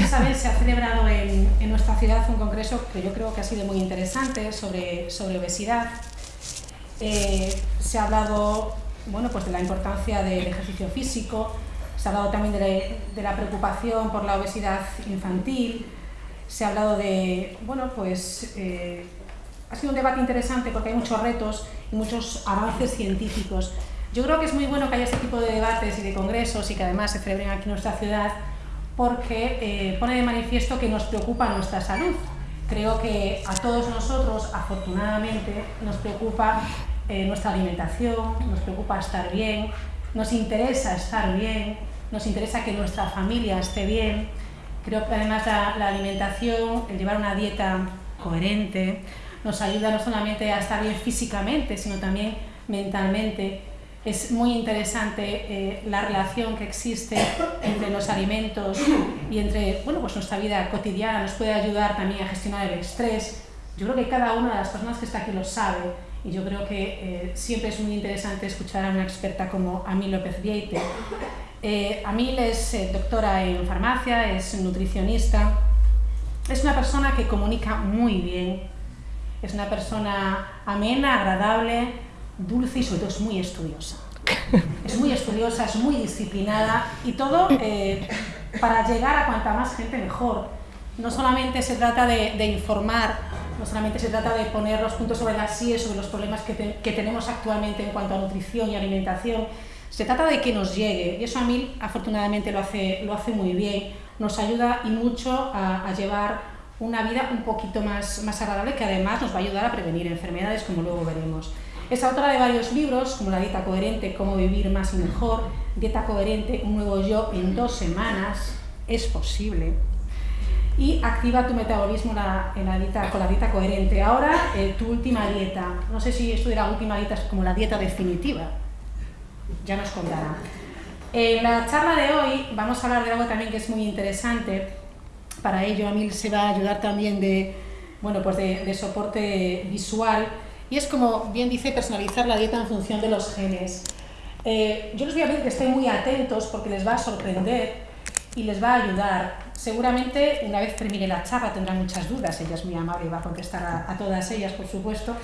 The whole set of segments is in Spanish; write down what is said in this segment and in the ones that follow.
bien saben, se ha celebrado en, en, nuestra ciudad un congreso que yo creo que ha sido muy interesante sobre, sobre obesidad. Eh, se ha hablado bueno, pues de la importancia del ejercicio físico, se ha hablado también de la, de la preocupación por la obesidad infantil, se ha hablado de, bueno, pues eh, ha sido un debate interesante porque hay muchos retos y muchos avances científicos. Yo creo que es muy bueno que haya este tipo de debates y de congresos y que además se celebren aquí en nuestra ciudad porque eh, pone de manifiesto que nos preocupa nuestra salud. Creo que a todos nosotros, afortunadamente, nos preocupa eh, nuestra alimentación, nos preocupa estar bien, nos interesa estar bien, nos interesa que nuestra familia esté bien. Creo que además la, la alimentación, el llevar una dieta coherente, nos ayuda no solamente a estar bien físicamente, sino también mentalmente. Es muy interesante eh, la relación que existe entre los alimentos y entre bueno, pues nuestra vida cotidiana, nos puede ayudar también a gestionar el estrés. Yo creo que cada una de las personas que está aquí lo sabe y yo creo que eh, siempre es muy interesante escuchar a una experta como Amil López Vieite. Eh, Amil es eh, doctora en farmacia, es nutricionista, es una persona que comunica muy bien, es una persona amena, agradable, dulce y sobre todo es muy estudiosa. Es muy estudiosa, es muy disciplinada y todo eh, para llegar a cuanta más gente mejor. No solamente se trata de, de, informar, no solamente se trata de poner los puntos sobre las sillas sobre los problemas que, te, que tenemos actualmente en cuanto a nutrición y alimentación, se trata de que nos llegue, y eso a mí afortunadamente lo hace, lo hace muy bien, nos ayuda y mucho a, a llevar una vida un poquito más, más agradable que además nos va a ayudar a prevenir enfermedades como luego veremos. Es autora de varios libros, como La dieta coherente, Cómo vivir más y mejor, Dieta coherente, Un nuevo yo en dos semanas, es posible, y Activa tu metabolismo la, en la dieta, con la dieta coherente. Ahora, eh, tu última dieta, no sé si esto de la última dieta es como la dieta definitiva, ya nos contará. En la charla de hoy vamos a hablar de algo también que es muy interesante, para ello a mí se va a ayudar también de, bueno, pues de, de soporte visual, y es como bien dice personalizar la dieta en función de los genes. Eh, yo les voy a pedir que estén muy atentos porque les va a sorprender y les va a ayudar. Seguramente una vez termine la charla tendrán muchas dudas, ella es muy amable y va a contestar a, todas ellas, por supuesto,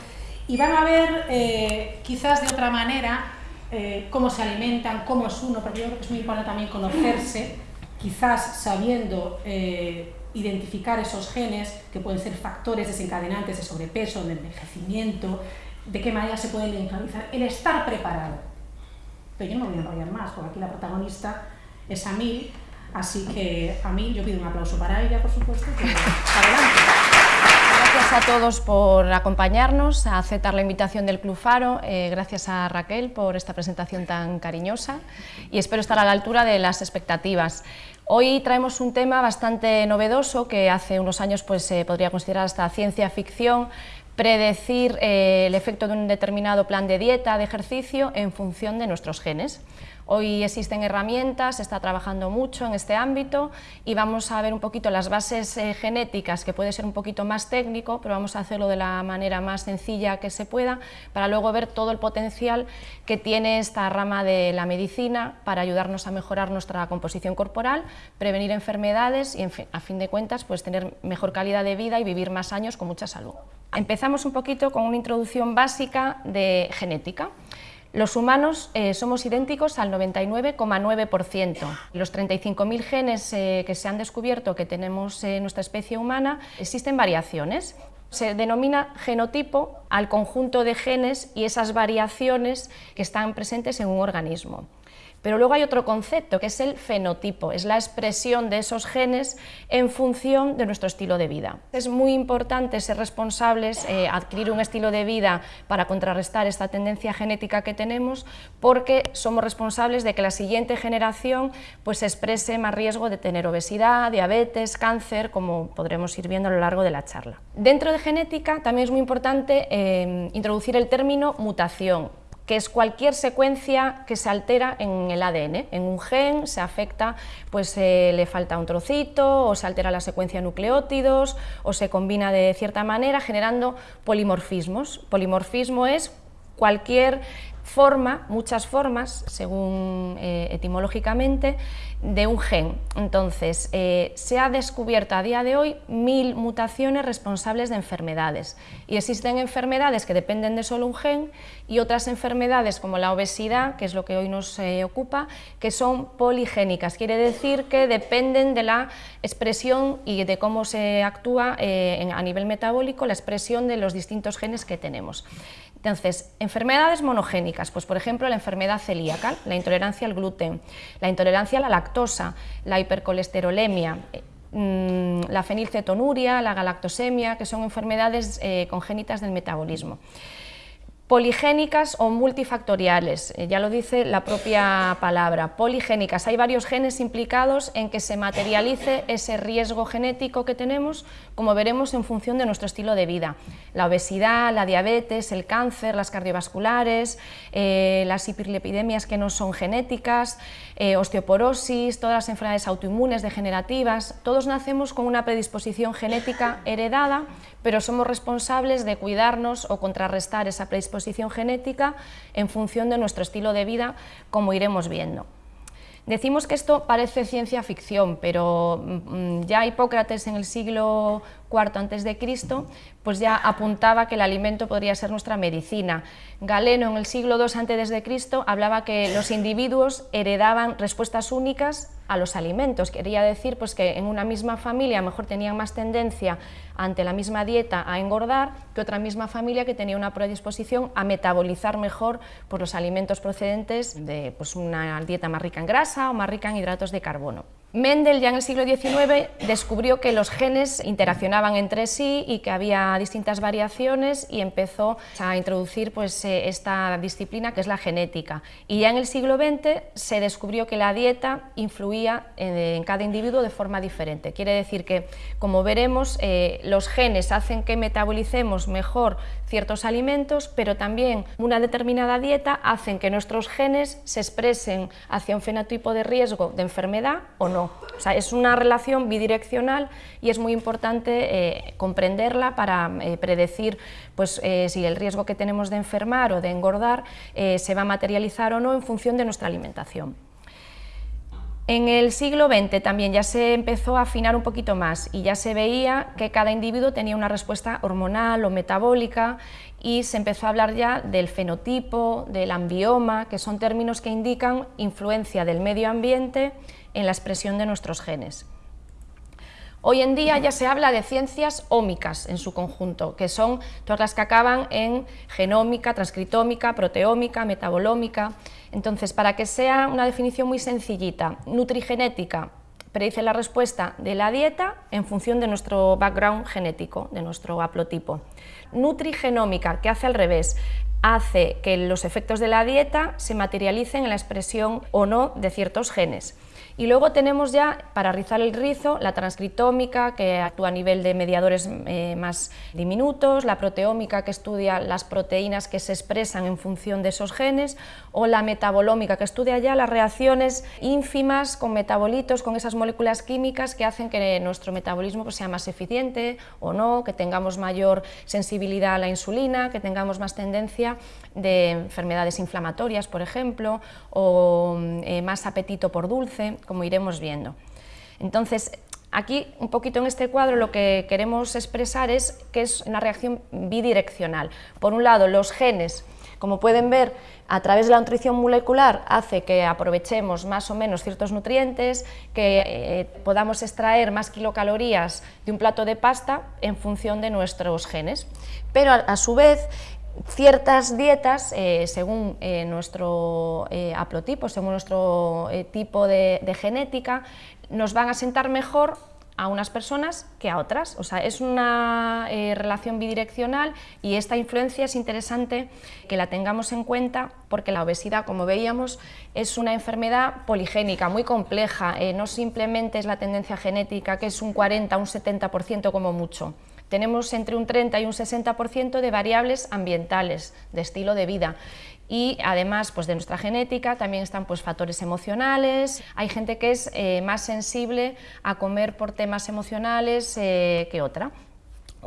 y van a ver eh, quizás de otra manera eh, cómo se alimentan, cómo es uno, porque yo creo que es muy importante también conocerse, quizás sabiendo identificar esos genes que pueden ser factores desencadenantes de sobrepeso, de envejecimiento, de qué manera se pueden neutralizar, el estar preparado. Pero yo no me voy a enrollar más, porque aquí la protagonista es Amil, así que a mí yo pido un aplauso para ella, por supuesto, que adelante. Gracias a todos por acompañarnos, a aceptar la invitación del Club Faro, eh, gracias a Raquel por esta presentación tan cariñosa y espero estar a la altura de las expectativas. Hoy traemos un tema bastante novedoso que hace unos años pues, se podría considerar hasta ciencia ficción, predecir eh, el efecto de un determinado plan de dieta, de ejercicio, en función de nuestros genes. Hoy existen herramientas, se está trabajando mucho en este ámbito y vamos a ver un poquito las bases eh, genéticas, que puede ser un poquito más técnico, pero vamos a hacerlo de la manera más sencilla que se pueda, para luego ver todo el potencial que tiene esta rama de la medicina para ayudarnos a mejorar nuestra composición corporal, prevenir enfermedades y, a fin de cuentas, pues tener mejor calidad de vida y vivir más años con mucha salud. Empezamos un poquito con una introducción básica de genética. Los humanos eh, somos idénticos al 99,9%. Los 35.000 genes eh, que se han descubierto que tenemos en nuestra especie humana, existen variaciones. Se denomina genotipo al conjunto de genes y esas variaciones que están presentes en un organismo. Pero luego hay otro concepto, que es el fenotipo, es la expresión de esos genes en función de nuestro estilo de vida. Es muy importante ser responsables, eh, adquirir un estilo de vida para contrarrestar esta tendencia genética que tenemos, porque somos responsables de que la siguiente generación pues, exprese más riesgo de tener obesidad, diabetes, cáncer, como podremos ir viendo a lo largo de la charla. Dentro de genética también es muy importante eh, introducir el término mutación, que es cualquier secuencia que se altera en el ADN. En un gen se afecta, pues eh, le falta un trocito, o se altera la secuencia de nucleótidos, o se combina de cierta manera, generando polimorfismos. Polimorfismo es cualquier forma, muchas formas, según eh, etimológicamente, de un gen. Entonces, eh, se ha descubierto a día de hoy mil mutaciones responsables de enfermedades y existen enfermedades que dependen de solo un gen y otras enfermedades como la obesidad, que es lo que hoy nos eh, ocupa, que son poligénicas, quiere decir que dependen de la expresión y de cómo se actúa a nivel metabólico la expresión de los distintos genes que tenemos. Entonces, enfermedades monogénicas, pues por ejemplo la enfermedad celíaca, la intolerancia al gluten, la intolerancia a la lactosa, la hipercolesterolemia, eh, mm, la fenilcetonuria, la galactosemia, que son enfermedades eh, congénitas del metabolismo poligénicas o multifactoriales, eh, ya lo dice la propia palabra, poligénicas. Hay varios genes implicados en que se materialice ese riesgo genético que tenemos, como veremos en función de nuestro estilo de vida. La obesidad, la diabetes, el cáncer, las cardiovasculares, eh, las hiperlipidemias que no son genéticas, eh, osteoporosis, todas las enfermedades autoinmunes degenerativas, todos nacemos con una predisposición genética heredada, pero somos responsables de cuidarnos o contrarrestar esa predisposición genética en función de nuestro estilo de vida, como iremos viendo. Decimos que esto parece ciencia ficción, pero mm, ya Hipócrates en el siglo IV a.C., pues ya apuntaba que el alimento podría ser nuestra medicina. Galeno en el siglo II a.C. hablaba que los individuos heredaban respuestas únicas a los alimentos. Quería decir pues, que en una misma familia mejor tenían más tendencia ante la misma dieta a engordar que otra misma familia que tenía una predisposición a metabolizar mejor pues, los alimentos procedentes de pues, una dieta más rica en grasa o más rica en hidratos de carbono. Mendel ya en el siglo XIX descubrió que los genes interaccionaban entre sí y que había distintas variaciones y empezó a introducir pues, eh, esta disciplina que es la genética. Y ya en el siglo XX se descubrió que la dieta influía en, cada individuo de forma diferente. Quiere decir que, como veremos, eh, los genes hacen que metabolicemos mejor ciertos alimentos, pero también una determinada dieta hacen que nuestros genes se expresen hacia un fenotipo de riesgo de enfermedad o no. O sea, es una relación bidireccional y es muy importante eh, comprenderla para eh, predecir pues, eh, si el riesgo que tenemos de enfermar o de engordar se va a materializar o no en función de nuestra alimentación. En el siglo XX también ya se empezó a afinar un poquito más y ya se veía que cada individuo tenía una respuesta hormonal o metabólica y se empezó a hablar ya del fenotipo, del ambioma, que son términos que indican influencia del medio ambiente en la expresión de nuestros genes. Hoy en día ya se habla de ciencias ómicas en su conjunto, que son todas las que acaban en genómica, transcritómica, proteómica, metabolómica. Entonces, para que sea una definición muy sencillita, nutrigenética predice la respuesta de la dieta en función de nuestro background genético, de nuestro haplotipo. Nutrigenómica, que hace al revés, hace que los efectos de la dieta se materialicen en la expresión o no de ciertos genes. Y luego tenemos ya, para rizar el rizo, la transcritómica, que actúa a nivel de mediadores eh, más diminutos, la proteómica, que estudia las proteínas que se expresan en función de esos genes, o la metabolómica, que estudia ya las reacciones ínfimas con metabolitos, con esas moléculas químicas que hacen que nuestro metabolismo pues, sea más eficiente o no, que tengamos mayor sensibilidad a la insulina, que tengamos más tendencia de enfermedades inflamatorias, por ejemplo, o eh, más apetito por dulce, como iremos viendo. Entonces, aquí un poquito en este cuadro lo que queremos expresar es que es una reacción bidireccional. Por un lado, los genes, como pueden ver, a través de la nutrición molecular hace que aprovechemos más o menos ciertos nutrientes, que eh, podamos extraer más kilocalorías de un plato de pasta en función de nuestros genes. Pero a su vez ciertas dietas, eh, según eh, nuestro eh, según nuestro tipo de, genética, nos van a sentar mejor a unas personas que a otras. O sea, es una relación bidireccional y esta influencia es interesante que la tengamos en cuenta porque la obesidad, como veíamos, es una enfermedad poligénica, muy compleja. no simplemente es la tendencia genética, que es un 40, un 70% como mucho tenemos entre un 30 y un 60% de variables ambientales, de estilo de vida. Y además pues, de nuestra genética también están pues, factores emocionales. Hay gente que es eh, más sensible a comer por temas emocionales eh, que otra.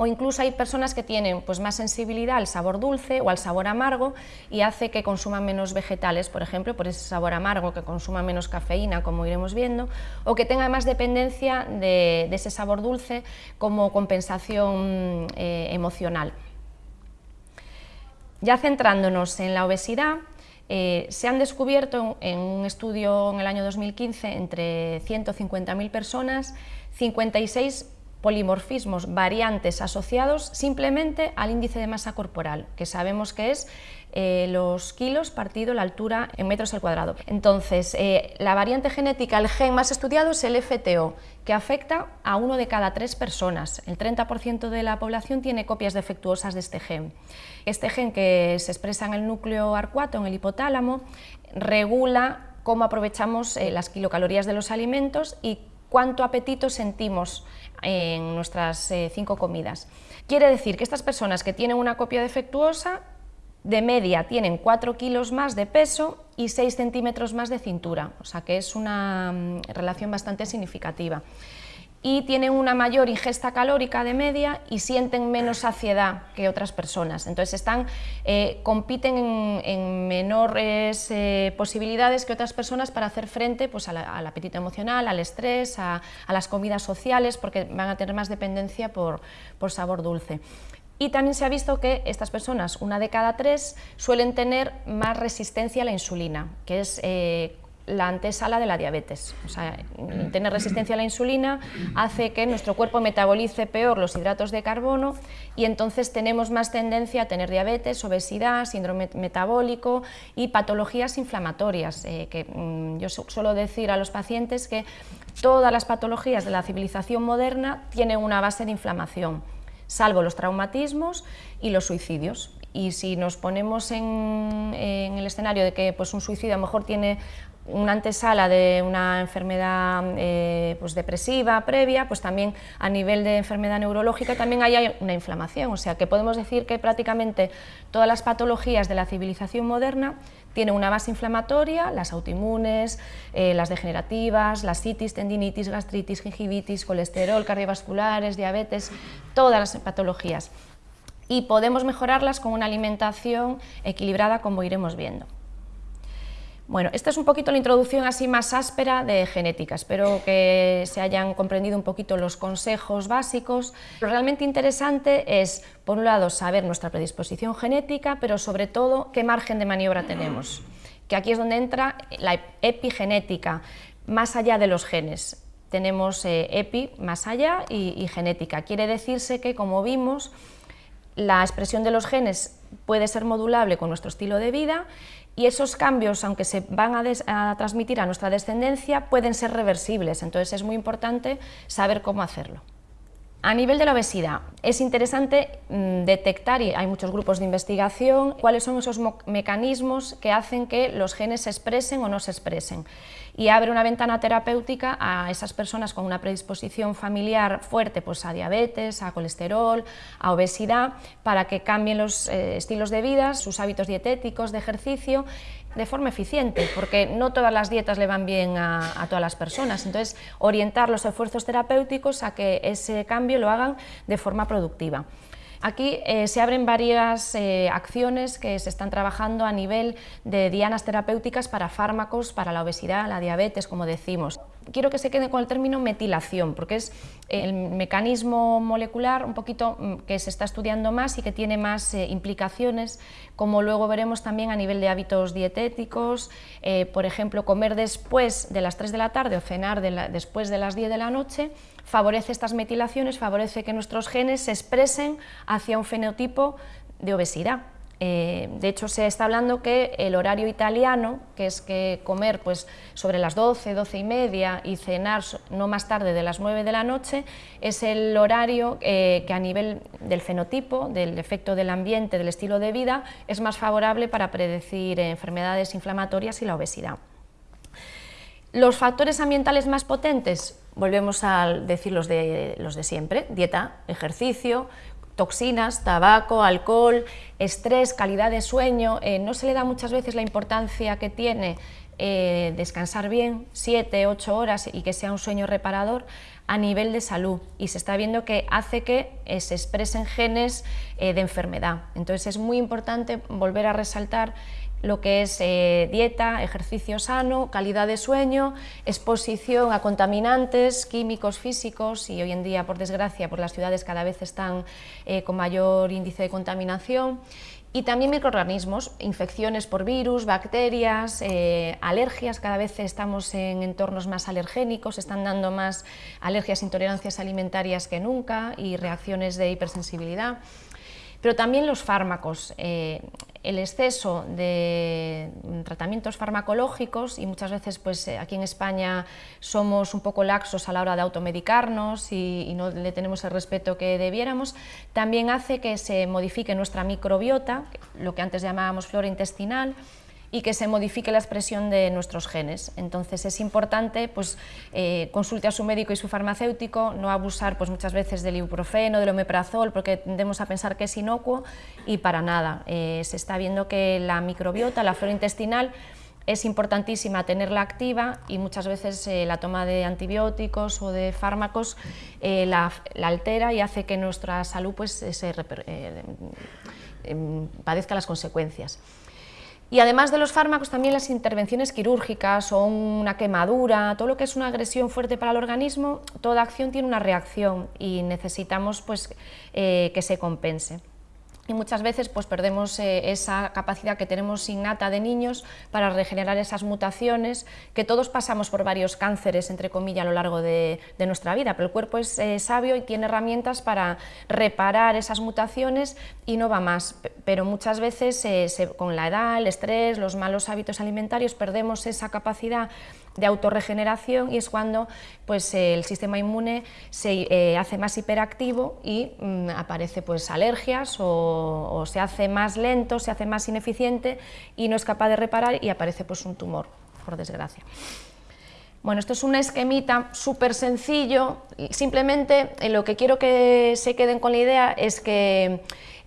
O incluso hay personas que tienen pues, más sensibilidad al sabor dulce o al sabor amargo y hace que consuman menos vegetales, por ejemplo, por ese sabor amargo, que consuman menos cafeína, como iremos viendo, o que tenga más dependencia de, ese sabor dulce como compensación eh, emocional. Ya centrándonos en la obesidad, eh, se han descubierto en un estudio en el año 2015 entre 150.000 personas 56 polimorfismos variantes asociados simplemente al índice de masa corporal, que sabemos que es eh, los kilos partido la altura en metros al cuadrado. Entonces, eh, la variante genética, el gen más estudiado es el FTO, que afecta a uno de cada tres personas. El 30% de la población tiene copias defectuosas de este gen. Este gen que se expresa en el núcleo arcuato, en el hipotálamo, regula cómo aprovechamos eh, las kilocalorías de los alimentos y cuánto apetito sentimos en nuestras eh, cinco comidas. Quiere decir que estas personas que tienen una copia defectuosa, de media tienen 4 kilos más de peso y 6 centímetros más de cintura, o sea que es una mm, relación bastante significativa y tienen una mayor ingesta calórica de media y sienten menos saciedad que otras personas. Entonces están, eh, compiten en, menores eh, posibilidades que otras personas para hacer frente pues, al apetito emocional, al estrés, a, las comidas sociales, porque van a tener más dependencia por, sabor dulce. Y también se ha visto que estas personas, una de cada tres, suelen tener más resistencia a la insulina, que es eh, la antesala de la diabetes. O sea, tener resistencia a la insulina hace que nuestro cuerpo metabolice peor los hidratos de carbono y entonces tenemos más tendencia a tener diabetes, obesidad, síndrome metabólico y patologías inflamatorias. Eh, que mm, yo suelo decir a los pacientes que todas las patologías de la civilización moderna tienen una base de inflamación, salvo los traumatismos y los suicidios y si nos ponemos en, en, el escenario de que pues, un suicidio a lo mejor tiene una antesala de una enfermedad eh, pues depresiva previa, pues también a nivel de enfermedad neurológica también hay una inflamación, o sea que podemos decir que prácticamente todas las patologías de la civilización moderna tienen una base inflamatoria, las autoinmunes, eh, las degenerativas, las citis, tendinitis, gastritis, gingivitis, colesterol, cardiovasculares, diabetes, todas las patologías. Y podemos mejorarlas con una alimentación equilibrada como iremos viendo. Bueno, esta es un poquito la introducción así más áspera de genética, espero que se hayan comprendido un poquito los consejos básicos. Lo realmente interesante es, por un lado, saber nuestra predisposición genética, pero sobre todo qué margen de maniobra tenemos, que aquí es donde entra la epigenética, más allá de los genes. Tenemos eh, epi más allá y genética. Quiere decirse que, como vimos, la expresión de los genes puede ser modulable con nuestro estilo de vida y esos cambios, aunque se van a, transmitir a nuestra descendencia, pueden ser reversibles, entonces es muy importante saber cómo hacerlo. A nivel de la obesidad, es interesante mm, detectar, y hay muchos grupos de investigación, cuáles son esos mecanismos que hacen que los genes se expresen o no se expresen y abre una ventana terapéutica a esas personas con una predisposición familiar fuerte pues a diabetes, a colesterol, a obesidad, para que cambien los eh, estilos de vida, sus hábitos dietéticos, de ejercicio, de forma eficiente, porque no todas las dietas le van bien a, a, todas las personas. Entonces, orientar los esfuerzos terapéuticos a que ese cambio lo hagan de forma productiva. Aquí eh, se abren varias eh, acciones que se están trabajando a nivel de dianas terapéuticas para fármacos, para la obesidad, la diabetes, como decimos quiero que se quede con el término metilación, porque es el mecanismo molecular un poquito mm, que se está estudiando más y que tiene más eh, implicaciones, como luego veremos también a nivel de hábitos dietéticos, eh, por ejemplo, comer después de las 3 de la tarde o cenar después de las 10 de la noche, favorece estas metilaciones, favorece que nuestros genes se expresen hacia un fenotipo de obesidad. Eh, de hecho, se está hablando que el horario italiano, que es que comer pues, sobre las 12, 12 y media y cenar no más tarde de las 9 de la noche, es el horario eh, que a nivel del fenotipo, del efecto del ambiente, del estilo de vida, es más favorable para predecir enfermedades inflamatorias y la obesidad. Los factores ambientales más potentes, volvemos a decir los de, los de siempre, dieta, ejercicio, toxinas, tabaco, alcohol, estrés, calidad de sueño, eh, no se le da muchas veces la importancia que tiene eh, descansar bien, 7, 8 horas y que sea un sueño reparador a nivel de salud y se está viendo que hace que eh, se expresen genes de enfermedad. Entonces es muy importante volver a resaltar lo que es eh, dieta, ejercicio sano, calidad de sueño, exposición a contaminantes químicos, físicos y hoy en día, por desgracia, por las ciudades cada vez están eh, con mayor índice de contaminación y también microorganismos, infecciones por virus, bacterias, eh, alergias, cada vez estamos en entornos más alergénicos, están dando más alergias, intolerancias alimentarias que nunca y reacciones de hipersensibilidad. Pero también los fármacos, eh, el exceso de tratamientos farmacológicos y muchas veces pues, eh, aquí en España somos un poco laxos a la hora de automedicarnos y, y, no le tenemos el respeto que debiéramos, también hace que se modifique nuestra microbiota, lo que antes llamábamos flora intestinal, y que se modifique la expresión de nuestros genes. Entonces es importante pues, eh, consulte a su médico y su farmacéutico, no abusar pues, muchas veces del ibuprofeno, del omeprazol, porque tendemos a pensar que es inocuo y para nada. Eh, se está viendo que la microbiota, la flora intestinal, es importantísima tenerla activa y muchas veces eh, la toma de antibióticos o de fármacos la, altera y hace que nuestra salud pues, se, em, padezca las consecuencias. Y además de los fármacos, también las intervenciones quirúrgicas o una quemadura, todo lo que es una agresión fuerte para el organismo, toda acción tiene una reacción y necesitamos pues, eh, que se compense y muchas veces pues, perdemos eh, esa capacidad que tenemos innata de niños para regenerar esas mutaciones, que todos pasamos por varios cánceres, entre comillas, a lo largo de, nuestra vida, pero el cuerpo es eh, sabio y tiene herramientas para reparar esas mutaciones y no va más, pero muchas veces eh, con la edad, el estrés, los malos hábitos alimentarios, perdemos esa capacidad de autorregeneración y es cuando pues, el sistema inmune se eh, hace más hiperactivo y mm, aparece pues, alergias o, se hace más lento, se hace más ineficiente y no es capaz de reparar y aparece pues, un tumor, por desgracia. Bueno, esto es un esquemita súper sencillo, simplemente eh, lo que quiero que se queden con la idea es que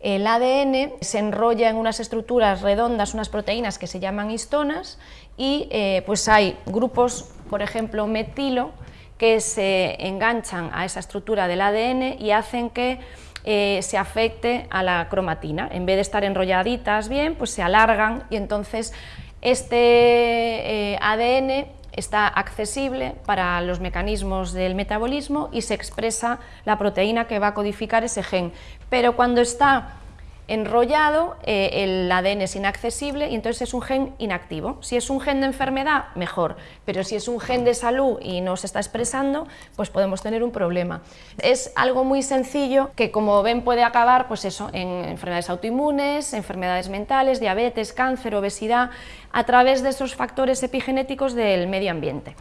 el ADN se enrolla en unas estructuras redondas, unas proteínas que se llaman histonas y eh, pues hay grupos, por ejemplo, metilo, que se enganchan a esa estructura del ADN y hacen que eh, se afecte a la cromatina. En vez de estar enrolladitas bien, pues se alargan y entonces este eh, ADN está accesible para los mecanismos del metabolismo y se expresa la proteína que va a codificar ese gen. Pero cuando está enrollado, eh, el ADN es inaccesible y entonces es un gen inactivo. Si es un gen de enfermedad, mejor, pero si es un gen de salud y no se está expresando, pues podemos tener un problema. Es algo muy sencillo que, como ven, puede acabar pues eso, en enfermedades autoinmunes, enfermedades mentales, diabetes, cáncer, obesidad, a través de esos factores epigenéticos del medio ambiente.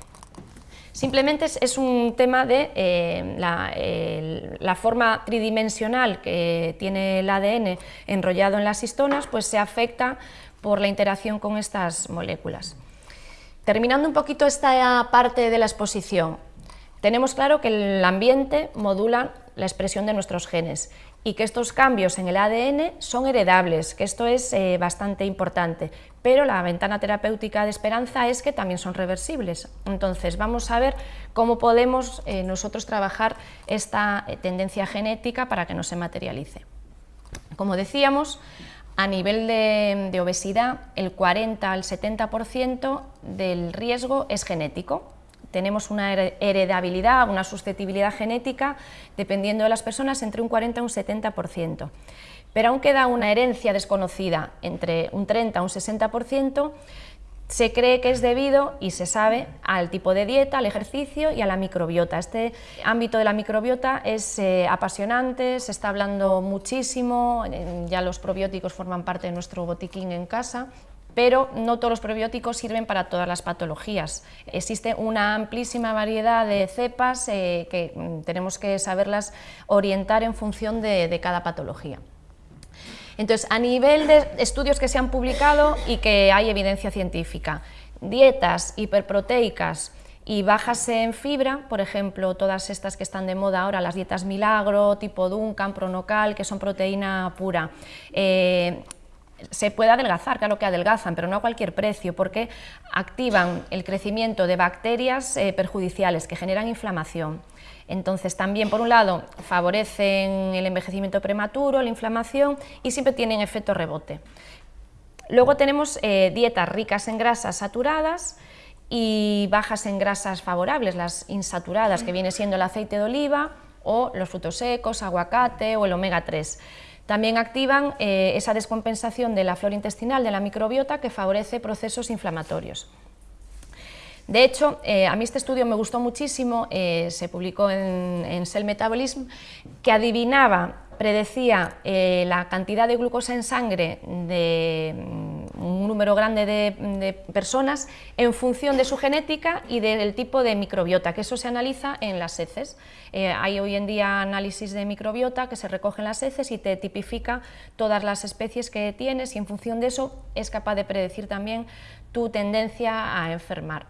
Simplemente es, un tema de eh, la, forma tridimensional que tiene el ADN enrollado en las histonas, pues se afecta por la interacción con estas moléculas. Terminando un poquito esta parte de la exposición, tenemos claro que el ambiente modula la expresión de nuestros genes y que estos cambios en el ADN son heredables, que esto es eh, bastante importante, pero la ventana terapéutica de esperanza es que también son reversibles. Entonces vamos a ver cómo podemos eh, nosotros trabajar esta eh, tendencia genética para que no se materialice. Como decíamos, a nivel de, de obesidad, el 40 al 70% del riesgo es genético, tenemos una heredabilidad, una susceptibilidad genética, dependiendo de las personas, entre un 40 y un 70%. Pero aún queda una herencia desconocida, entre un 30 y un 60%, se cree que es debido, y se sabe, al tipo de dieta, al ejercicio y a la microbiota. Este ámbito de la microbiota es eh, apasionante, se está hablando muchísimo, ya los probióticos forman parte de nuestro botiquín en casa, pero no todos los probióticos sirven para todas las patologías. Existe una amplísima variedad de cepas eh, que mm, tenemos que saberlas orientar en función de, cada patología. Entonces, a nivel de estudios que se han publicado y que hay evidencia científica, dietas hiperproteicas y bajas en fibra, por ejemplo, todas estas que están de moda ahora, las dietas Milagro, tipo Duncan, Pronocal, que son proteína pura. Eh, se puede adelgazar, claro que adelgazan, pero no a cualquier precio, porque activan el crecimiento de bacterias eh, perjudiciales que generan inflamación. Entonces también, por un lado, favorecen el envejecimiento prematuro, la inflamación y siempre tienen efecto rebote. Luego tenemos eh, dietas ricas en grasas saturadas, y bajas en grasas favorables, las insaturadas, que viene siendo el aceite de oliva o los frutos secos, aguacate o el omega 3. También activan eh, esa descompensación de la flora intestinal, de la microbiota, que favorece procesos inflamatorios. De hecho, eh, a mí este estudio me gustó muchísimo, eh, se publicó en, en, Cell Metabolism, que adivinaba, predecía la cantidad de glucosa en sangre de un número grande de, personas en función de su genética y del tipo de microbiota, que eso se analiza en las heces. Eh, hay hoy en día análisis de microbiota que se recoge en las heces y te tipifica todas las especies que tienes y en función de eso es capaz de predecir también tu tendencia a enfermar.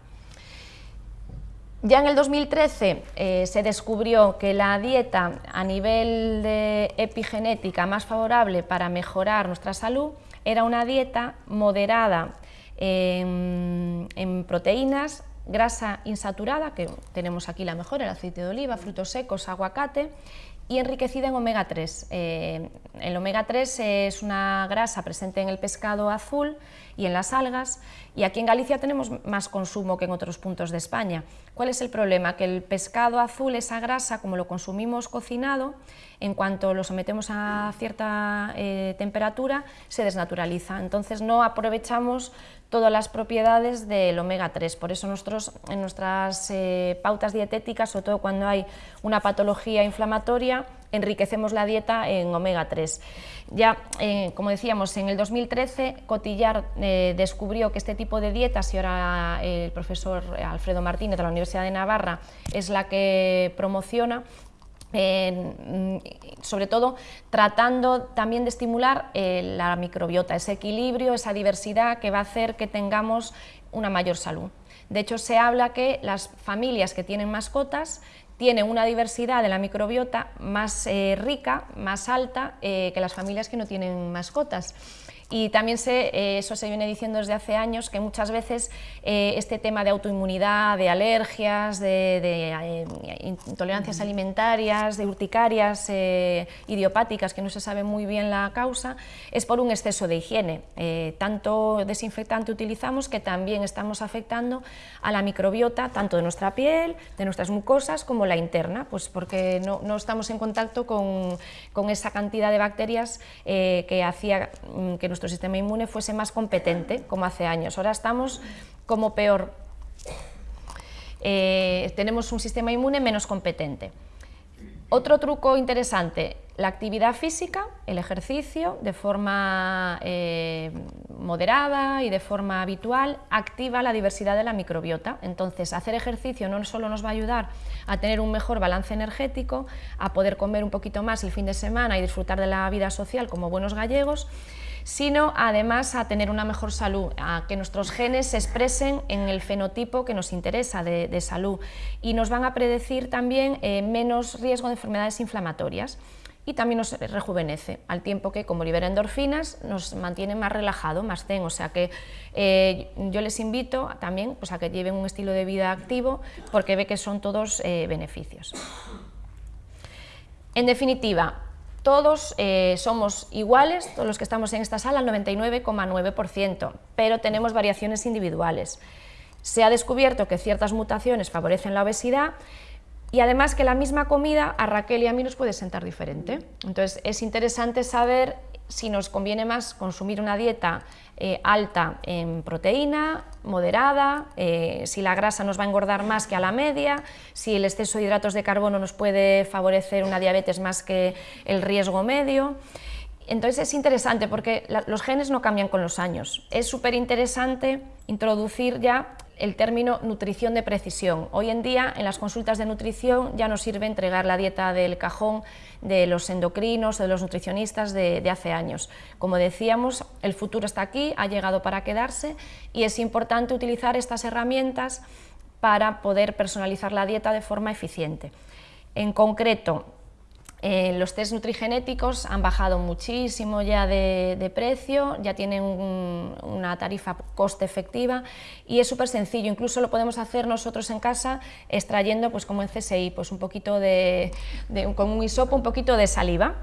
Ya en el 2013 eh, se descubrió que la dieta a nivel de epigenética más favorable para mejorar nuestra salud era una dieta moderada en, proteínas, grasa insaturada, que tenemos aquí la mejor, el aceite de oliva, frutos secos, aguacate, y enriquecida en omega 3. Eh, el omega 3 es una grasa presente en el pescado azul y en las algas, y aquí en Galicia tenemos más consumo que en otros puntos de España. ¿Cuál es el problema? Que el pescado azul, esa grasa, como lo consumimos cocinado, en cuanto lo sometemos a cierta eh, temperatura, se desnaturaliza. Entonces no aprovechamos todas las propiedades del omega 3. Por eso nosotros en nuestras eh, pautas dietéticas, sobre todo cuando hay una patología inflamatoria, enriquecemos la dieta en omega 3. Ya, eh, como decíamos, en el 2013 Cotillar eh, descubrió que este tipo de dietas, y ahora el profesor Alfredo Martínez de la Universidad de Navarra es la que promociona, Mm, sobre todo tratando también de estimular eh, la microbiota, ese equilibrio, esa diversidad que va a hacer que tengamos una mayor salud. De hecho, se habla que las familias que tienen mascotas tienen una diversidad de la microbiota más eh, rica, más alta eh, que las familias que no tienen mascotas. Y también sé, eh, eso se viene diciendo desde hace años, que muchas veces eh, este tema de autoinmunidad, de alergias, de, eh, intolerancias alimentarias, de urticarias idiopáticas, que no se sabe muy bien la causa, es por un exceso de higiene. tanto desinfectante utilizamos que también estamos afectando a la microbiota, tanto de nuestra piel, de nuestras mucosas, como la interna, pues porque no, no estamos en contacto con, con, esa cantidad de bacterias que hacía mm, que nuestra nuestro sistema inmune fuese más competente, como hace años. Ahora estamos como peor. Eh, tenemos un sistema inmune menos competente. Otro truco interesante, la actividad física, el ejercicio, de forma eh, moderada y de forma habitual, activa la diversidad de la microbiota. Entonces, hacer ejercicio no solo nos va a ayudar a tener un mejor balance energético, a poder comer un poquito más el fin de semana y disfrutar de la vida social como buenos gallegos, sino además a tener una mejor salud, a que nuestros genes se expresen en el fenotipo que nos interesa de, salud y nos van a predecir también eh, menos riesgo de enfermedades inflamatorias y también nos rejuvenece, al tiempo que como libera endorfinas nos mantiene más relajado, más zen, o sea que eh, yo les invito también pues, a que lleven un estilo de vida activo porque ve que son todos eh, beneficios. En definitiva, todos eh, somos iguales, todos los que estamos en esta sala, el 99,9%, pero tenemos variaciones individuales. Se ha descubierto que ciertas mutaciones favorecen la obesidad y además que la misma comida a Raquel y a mí nos puede sentar diferente. Entonces es interesante saber si nos conviene más consumir una dieta eh, alta en proteína, moderada, eh, si la grasa nos va a engordar más que a la media, si el exceso de hidratos de carbono nos puede favorecer una diabetes más que el riesgo medio. Entonces es interesante porque los genes no cambian con los años. Es súper interesante introducir ya el término nutrición de precisión. Hoy en día en las consultas de nutrición ya nos sirve entregar la dieta del cajón de los endocrinos o de los nutricionistas de, hace años. Como decíamos, el futuro está aquí, ha llegado para quedarse y es importante utilizar estas herramientas para poder personalizar la dieta de forma eficiente. En concreto, eh, los test nutrigenéticos han bajado muchísimo ya de, precio, ya tienen una tarifa coste efectiva y es súper sencillo, incluso lo podemos hacer nosotros en casa extrayendo, pues como en CSI, pues un poquito de, con un hisopo, un poquito de saliva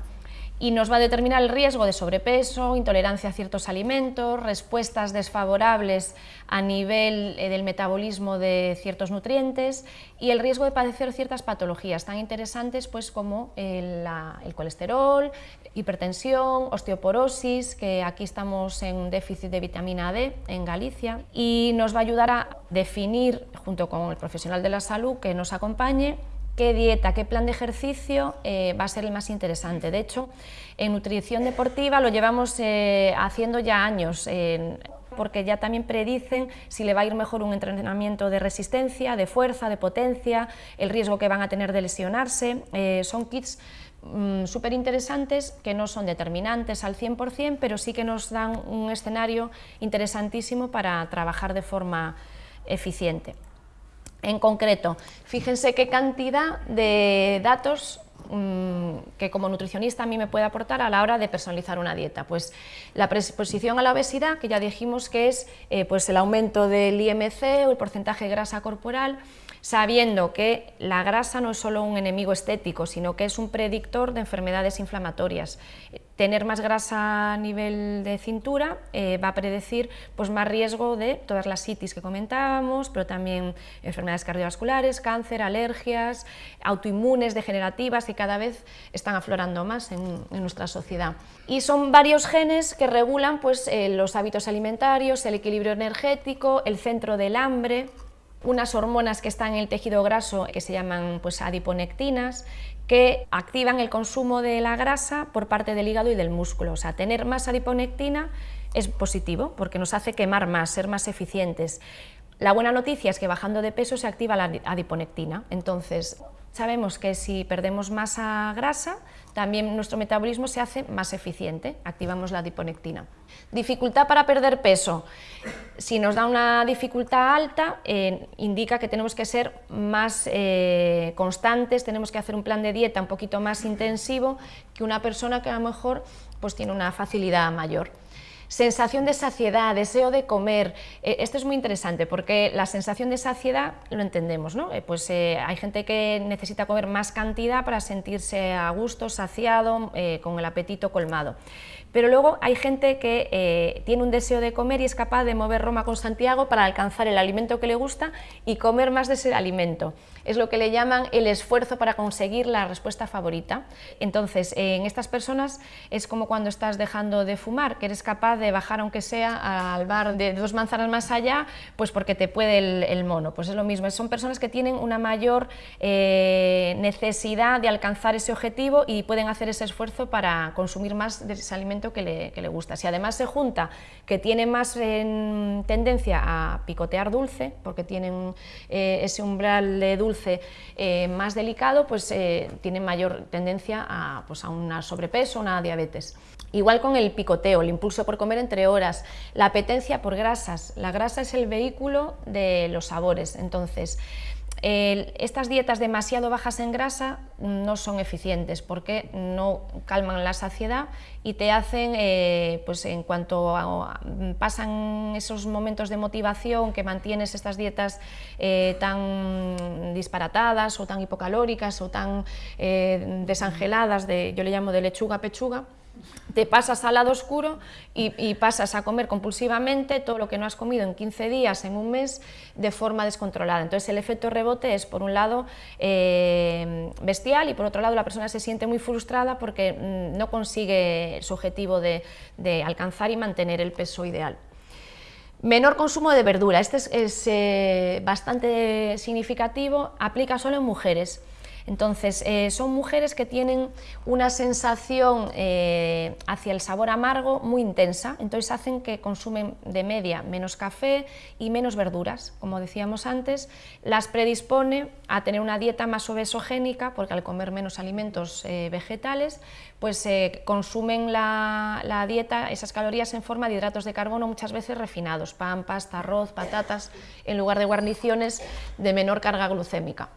y nos va a determinar el riesgo de sobrepeso, intolerancia a ciertos alimentos, respuestas desfavorables a nivel eh, del metabolismo de ciertos nutrientes y el riesgo de padecer ciertas patologías tan interesantes pues, como el, el colesterol, hipertensión, osteoporosis, que aquí estamos en un déficit de vitamina D en Galicia, y nos va a ayudar a definir, junto con el profesional de la salud que nos acompañe, qué dieta, qué plan de ejercicio eh, va a ser el más interesante. De hecho, en nutrición deportiva lo llevamos eh, haciendo ya años, porque ya también predicen si le va a ir mejor un entrenamiento de resistencia, de fuerza, de potencia, el riesgo que van a tener de lesionarse. Eh, son kits mm, súper interesantes que no son determinantes al 100%, pero sí que nos dan un escenario interesantísimo para trabajar de forma eficiente. En concreto, fíjense qué cantidad de datos mm, que como nutricionista a mí me puede aportar a la hora de personalizar una dieta. Pues la predisposición a la obesidad, que ya dijimos que es eh, pues el aumento del IMC o el porcentaje de grasa corporal, sabiendo que la grasa no es solo un enemigo estético, sino que es un predictor de enfermedades inflamatorias. Tener más grasa a nivel de cintura eh, va a predecir pues, más riesgo de todas las citis que comentábamos, pero también enfermedades cardiovasculares, cáncer, alergias, autoinmunes, degenerativas, que cada vez están aflorando más en, nuestra sociedad. Y son varios genes que regulan pues, eh, los hábitos alimentarios, el equilibrio energético, el centro del hambre, unas hormonas que están en el tejido graso que se llaman pues, adiponectinas, que activan el consumo de la grasa por parte del hígado y del músculo. O sea, tener más adiponectina es positivo porque nos hace quemar más, ser más eficientes. La buena noticia es que bajando de peso se activa la adiponectina, entonces sabemos que si perdemos masa grasa, también nuestro metabolismo se hace más eficiente, activamos la adiponectina. Dificultad para perder peso. Si nos da una dificultad alta, eh, indica que tenemos que ser más eh, constantes, tenemos que hacer un plan de dieta un poquito más intensivo que una persona que a lo mejor pues, tiene una facilidad mayor. Sensación de saciedad, deseo de comer, eh, esto es muy interesante porque la sensación de saciedad lo entendemos, ¿no? Eh, pues eh, hay gente que necesita comer más cantidad para sentirse a gusto, saciado, con el apetito colmado. Pero luego hay gente que tiene un deseo de comer y es capaz de mover Roma con Santiago para alcanzar el alimento que le gusta y comer más de ese alimento. Es lo que le llaman el esfuerzo para conseguir la respuesta favorita. Entonces, en estas personas es como cuando estás dejando de fumar, que eres capaz de bajar aunque sea al bar de dos manzanas más allá, pues porque te puede el, mono. Pues es lo mismo, son personas que tienen una mayor eh, necesidad de alcanzar ese objetivo y pueden hacer ese esfuerzo para consumir más de ese alimento que le, gusta. Si además se junta que tiene más tendencia a picotear dulce, porque tienen eh, ese umbral de dulce eh, más delicado, pues eh, tienen mayor tendencia a, pues, a una sobrepeso, una diabetes. Igual con el picoteo, el impulso por comer entre horas, la apetencia por grasas. La grasa es el vehículo de los sabores, entonces estas dietas demasiado bajas en grasa no son eficientes porque no calman la saciedad y te hacen, eh, pues en cuanto pasan esos momentos de motivación que mantienes estas dietas eh, tan disparatadas o tan hipocalóricas o tan eh, desangeladas, de, yo le llamo de lechuga a pechuga, te pasas al lado oscuro y, pasas a comer compulsivamente todo lo que no has comido en 15 días, en un mes, de forma descontrolada. Entonces el efecto rebote es, por un lado, eh, bestial y por otro lado la persona se siente muy frustrada porque mm, no consigue su objetivo de, alcanzar y mantener el peso ideal. Menor consumo de verdura, este es, eh, bastante significativo, aplica solo en mujeres. Entonces, eh, son mujeres que tienen una sensación eh, hacia el sabor amargo muy intensa, entonces hacen que consumen de media menos café y menos verduras. Como decíamos antes, las predispone a tener una dieta más obesogénica, porque al comer menos alimentos eh, vegetales, pues consumen la, la dieta, esas calorías en forma de hidratos de carbono muchas veces refinados, pan, pasta, arroz, patatas, en lugar de guarniciones de menor carga glucémica.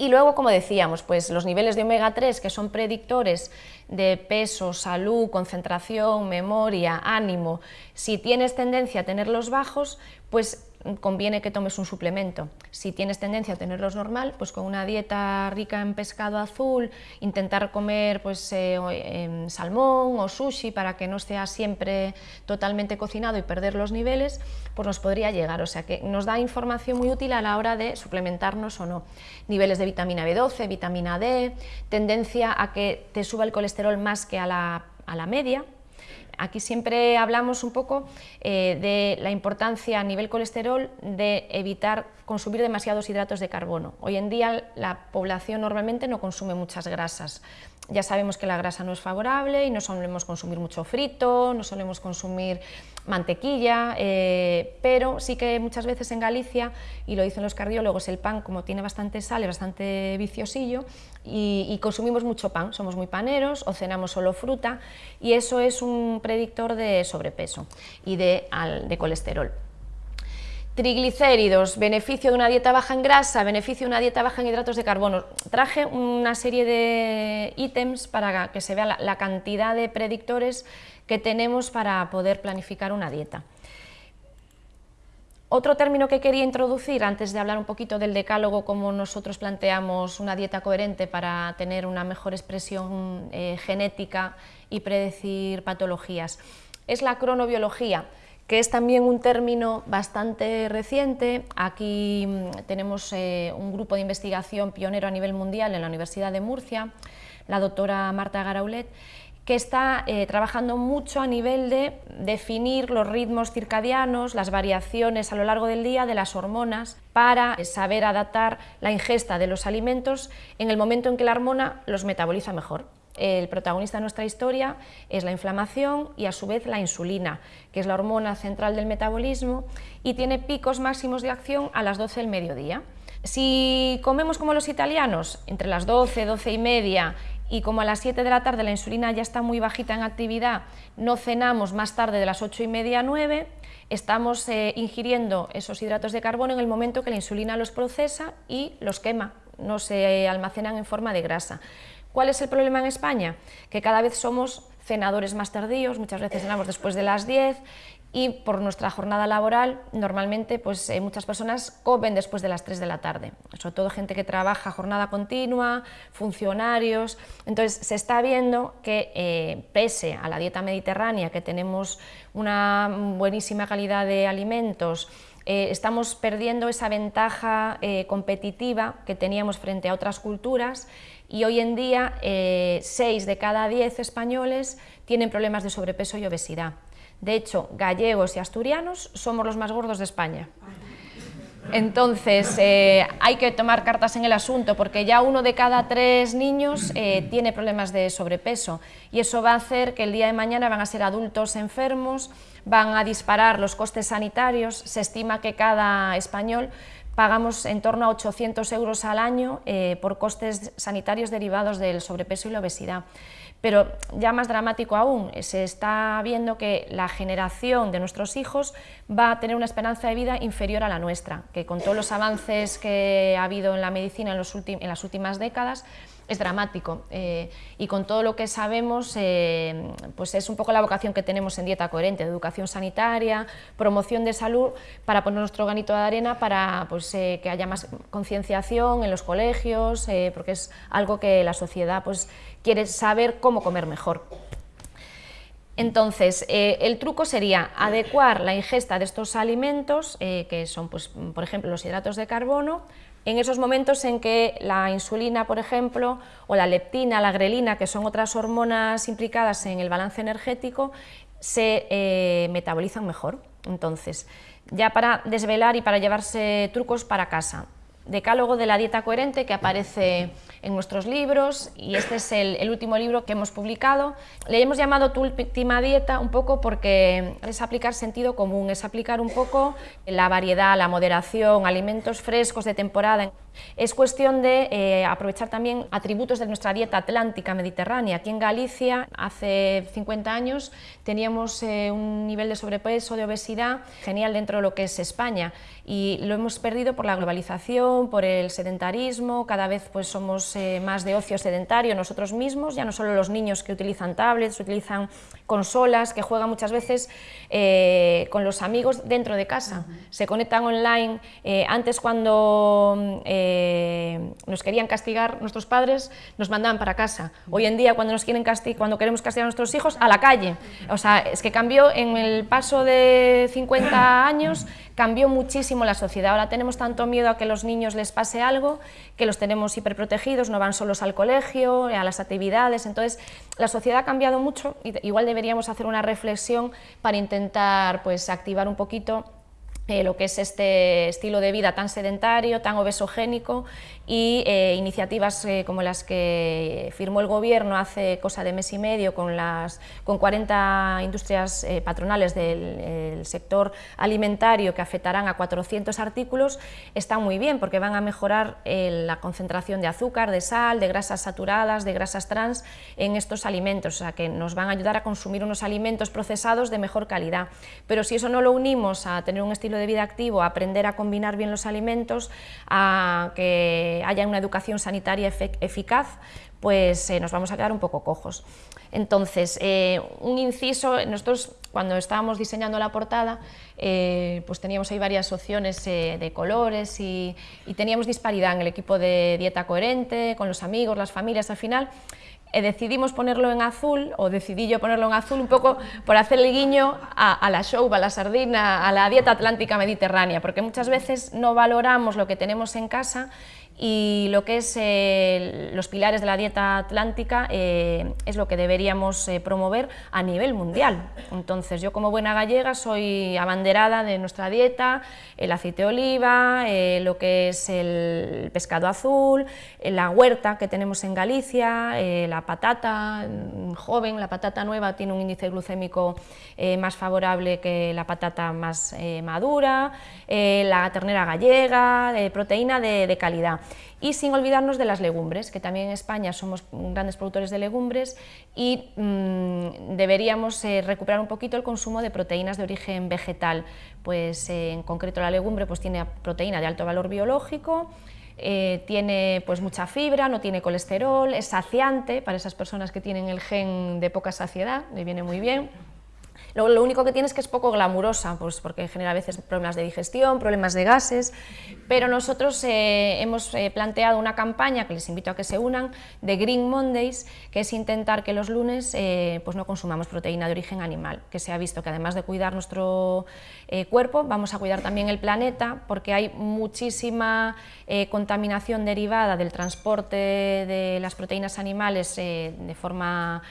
Y luego, como decíamos, pues los niveles de omega 3, que son predictores de peso, salud, concentración, memoria, ánimo, si tienes tendencia a tenerlos bajos, pues conviene que tomes un suplemento. Si tienes tendencia a tenerlos normal, pues con una dieta rica en pescado azul, intentar comer pues, eh, em, salmón o sushi para que no sea siempre totalmente cocinado y perder los niveles, pues nos podría llegar. O sea que nos da información muy útil a la hora de suplementarnos o no. Niveles de vitamina B12, vitamina D, tendencia a que te suba el colesterol más que a la, a la media, Aquí siempre hablamos un poco eh, de la importancia a nivel colesterol de evitar consumir demasiados hidratos de carbono. Hoy en día la población normalmente no consume muchas grasas. Ya sabemos que la grasa no es favorable y no solemos consumir mucho frito, no solemos consumir mantequilla, eh, pero sí que muchas veces en Galicia, y lo dicen los cardiólogos, el pan como tiene bastante sal, es bastante viciosillo y, consumimos mucho pan, somos muy paneros o cenamos solo fruta y eso es un predictor de sobrepeso y de colesterol. Triglicéridos, beneficio de una dieta baja en grasa, beneficio de una dieta baja en hidratos de carbono. Traje una serie de ítems para que se vea la, cantidad de predictores que tenemos para poder planificar una dieta. Otro término que quería introducir antes de hablar un poquito del decálogo, como nosotros planteamos una dieta coherente para tener una mejor expresión eh, genética y predecir patologías, es la cronobiología que es también un término bastante reciente. Aquí mm, tenemos eh, un grupo de investigación pionero a nivel mundial en la Universidad de Murcia, la doctora Marta Garaulet, que está eh, trabajando mucho a nivel de definir los ritmos circadianos, las variaciones a lo largo del día de las hormonas, para saber adaptar la ingesta de los alimentos en el momento en que la hormona los metaboliza mejor. El protagonista de nuestra historia es la inflamación y a su vez la insulina, que es la hormona central del metabolismo y tiene picos máximos de acción a las 12 del mediodía. Si comemos como los italianos, entre las 12, 12 y media y como a las 7 de la tarde la insulina ya está muy bajita en actividad, no cenamos más tarde de las 8 y media a 9, estamos eh, ingiriendo esos hidratos de carbono en el momento que la insulina los procesa y los quema, no se almacenan en forma de grasa. ¿Cuál es el problema en España? Que cada vez somos cenadores más tardíos, muchas veces cenamos después de las 10 y por nuestra jornada laboral normalmente pues, eh, muchas personas comen después de las 3 de la tarde, sobre todo gente que trabaja jornada continua, funcionarios, entonces se está viendo que eh, pese a la dieta mediterránea, que tenemos una buenísima calidad de alimentos, eh, estamos perdiendo esa ventaja competitiva que teníamos frente a otras culturas y hoy en día 6 eh, de cada 10 españoles tienen problemas de sobrepeso y obesidad. De hecho, gallegos y asturianos somos los más gordos de España. Entonces, eh, hay que tomar cartas en el asunto porque ya uno de cada tres niños eh, tiene problemas de sobrepeso y eso va a hacer que el día de mañana van a ser adultos enfermos, van a disparar los costes sanitarios, se estima que cada español pagamos en torno a 800 euros al año eh, por costes sanitarios derivados del sobrepeso y la obesidad. Pero ya más dramático aún, se está viendo que la generación de nuestros hijos va a tener una esperanza de vida inferior a la nuestra, que con todos los avances que ha habido en la medicina en, en las últimas décadas, es dramático. Eh, y con todo lo que sabemos eh, pues es un poco la vocación que tenemos en Dieta Coherente, educación sanitaria, promoción de salud, para poner nuestro granito de arena para pues, eh, que haya más concienciación en los colegios, porque es algo que la sociedad pues, quiere saber cómo comer mejor. Entonces, el truco sería adecuar la ingesta de estos alimentos, que son, pues, por ejemplo, los hidratos de carbono, en esos momentos en que la insulina, por ejemplo, o la leptina, la grelina, que son otras hormonas implicadas en el balance energético, se eh, metabolizan mejor. Entonces, ya para desvelar y para llevarse trucos para casa, decálogo de la dieta coherente que aparece en nuestros libros y este es el, último libro que hemos publicado. Le hemos llamado Tu última dieta un poco porque es aplicar sentido común, es aplicar un poco la variedad, la moderación, alimentos frescos de temporada. Es cuestión de eh, aprovechar también atributos de nuestra dieta atlántica mediterránea. Aquí en Galicia, hace 50 años, teníamos eh, un nivel de sobrepeso, de obesidad, genial dentro de lo que es España. Y lo hemos perdido por la globalización, por el sedentarismo, cada vez pues somos eh, más de ocio sedentario nosotros mismos, ya no solo los niños que utilizan tablets, utilizan consolas, que juegan muchas veces con los amigos dentro de casa, se conectan online, antes cuando nos querían castigar nuestros padres, nos mandaban para casa, hoy en día cuando, nos quieren cuando queremos castigar a nuestros hijos, a la calle, o sea, es que cambió en el paso de 50 años, cambió muchísimo la sociedad. Ahora tenemos tanto miedo a que los niños les pase algo, que los tenemos hiperprotegidos, no van solos al colegio, a las actividades, entonces la sociedad ha cambiado mucho y igual deberíamos hacer una reflexión para intentar pues, activar un poquito eh, lo que es este estilo de vida tan sedentario, tan obesogénico y eh, iniciativas eh, como las que firmó el gobierno hace cosa de mes y medio con, las, con 40 industrias patronales del sector alimentario que afectarán a 400 artículos, están muy bien porque van a mejorar la concentración de azúcar, de sal, de grasas saturadas, de grasas trans en estos alimentos, o sea que nos van a ayudar a consumir unos alimentos procesados de mejor calidad. Pero si eso no lo unimos a tener un estilo de vida activo, a aprender a combinar bien los alimentos, a que haya una educación sanitaria eficaz, pues eh, nos vamos a quedar un poco cojos. Entonces, eh, un inciso, nosotros cuando estábamos diseñando la portada, eh, pues teníamos ahí varias opciones de colores y, y, teníamos disparidad en el equipo de dieta coherente, con los amigos, las familias, al final eh, decidimos ponerlo en azul, o decidí yo ponerlo en azul un poco por hacer el guiño a, la show, a la sardina, a la dieta atlántica mediterránea, porque muchas veces no valoramos lo que tenemos en casa y lo que es eh, los pilares de la dieta atlántica eh, es lo que deberíamos eh, promover a nivel mundial. Entonces yo como buena gallega soy abanderada de nuestra dieta, el aceite de oliva, lo que es el pescado azul, la huerta que tenemos en Galicia, la patata mm, joven, la patata nueva tiene un índice glucémico más favorable que la patata más madura, la ternera gallega, proteína de calidad y sin olvidarnos de las legumbres, que también en España somos grandes productores de legumbres y mm, deberíamos eh, recuperar un poquito el consumo de proteínas de origen vegetal, pues eh, en concreto la legumbre pues, tiene proteína de alto valor biológico, eh, tiene pues, mucha fibra, no tiene colesterol, es saciante para esas personas que tienen el gen de poca saciedad, le viene muy bien. Lo, único que tiene es que es poco glamurosa, pues porque genera a veces problemas de digestión, problemas de gases, pero nosotros eh, hemos eh, planteado una campaña que les invito a que se unan, de Green Mondays, que es intentar que los lunes eh, pues no consumamos proteína de origen animal, que se ha visto que además de cuidar nuestro cuerpo, vamos a cuidar también el planeta, porque hay muchísima contaminación derivada del transporte de las proteínas animales de forma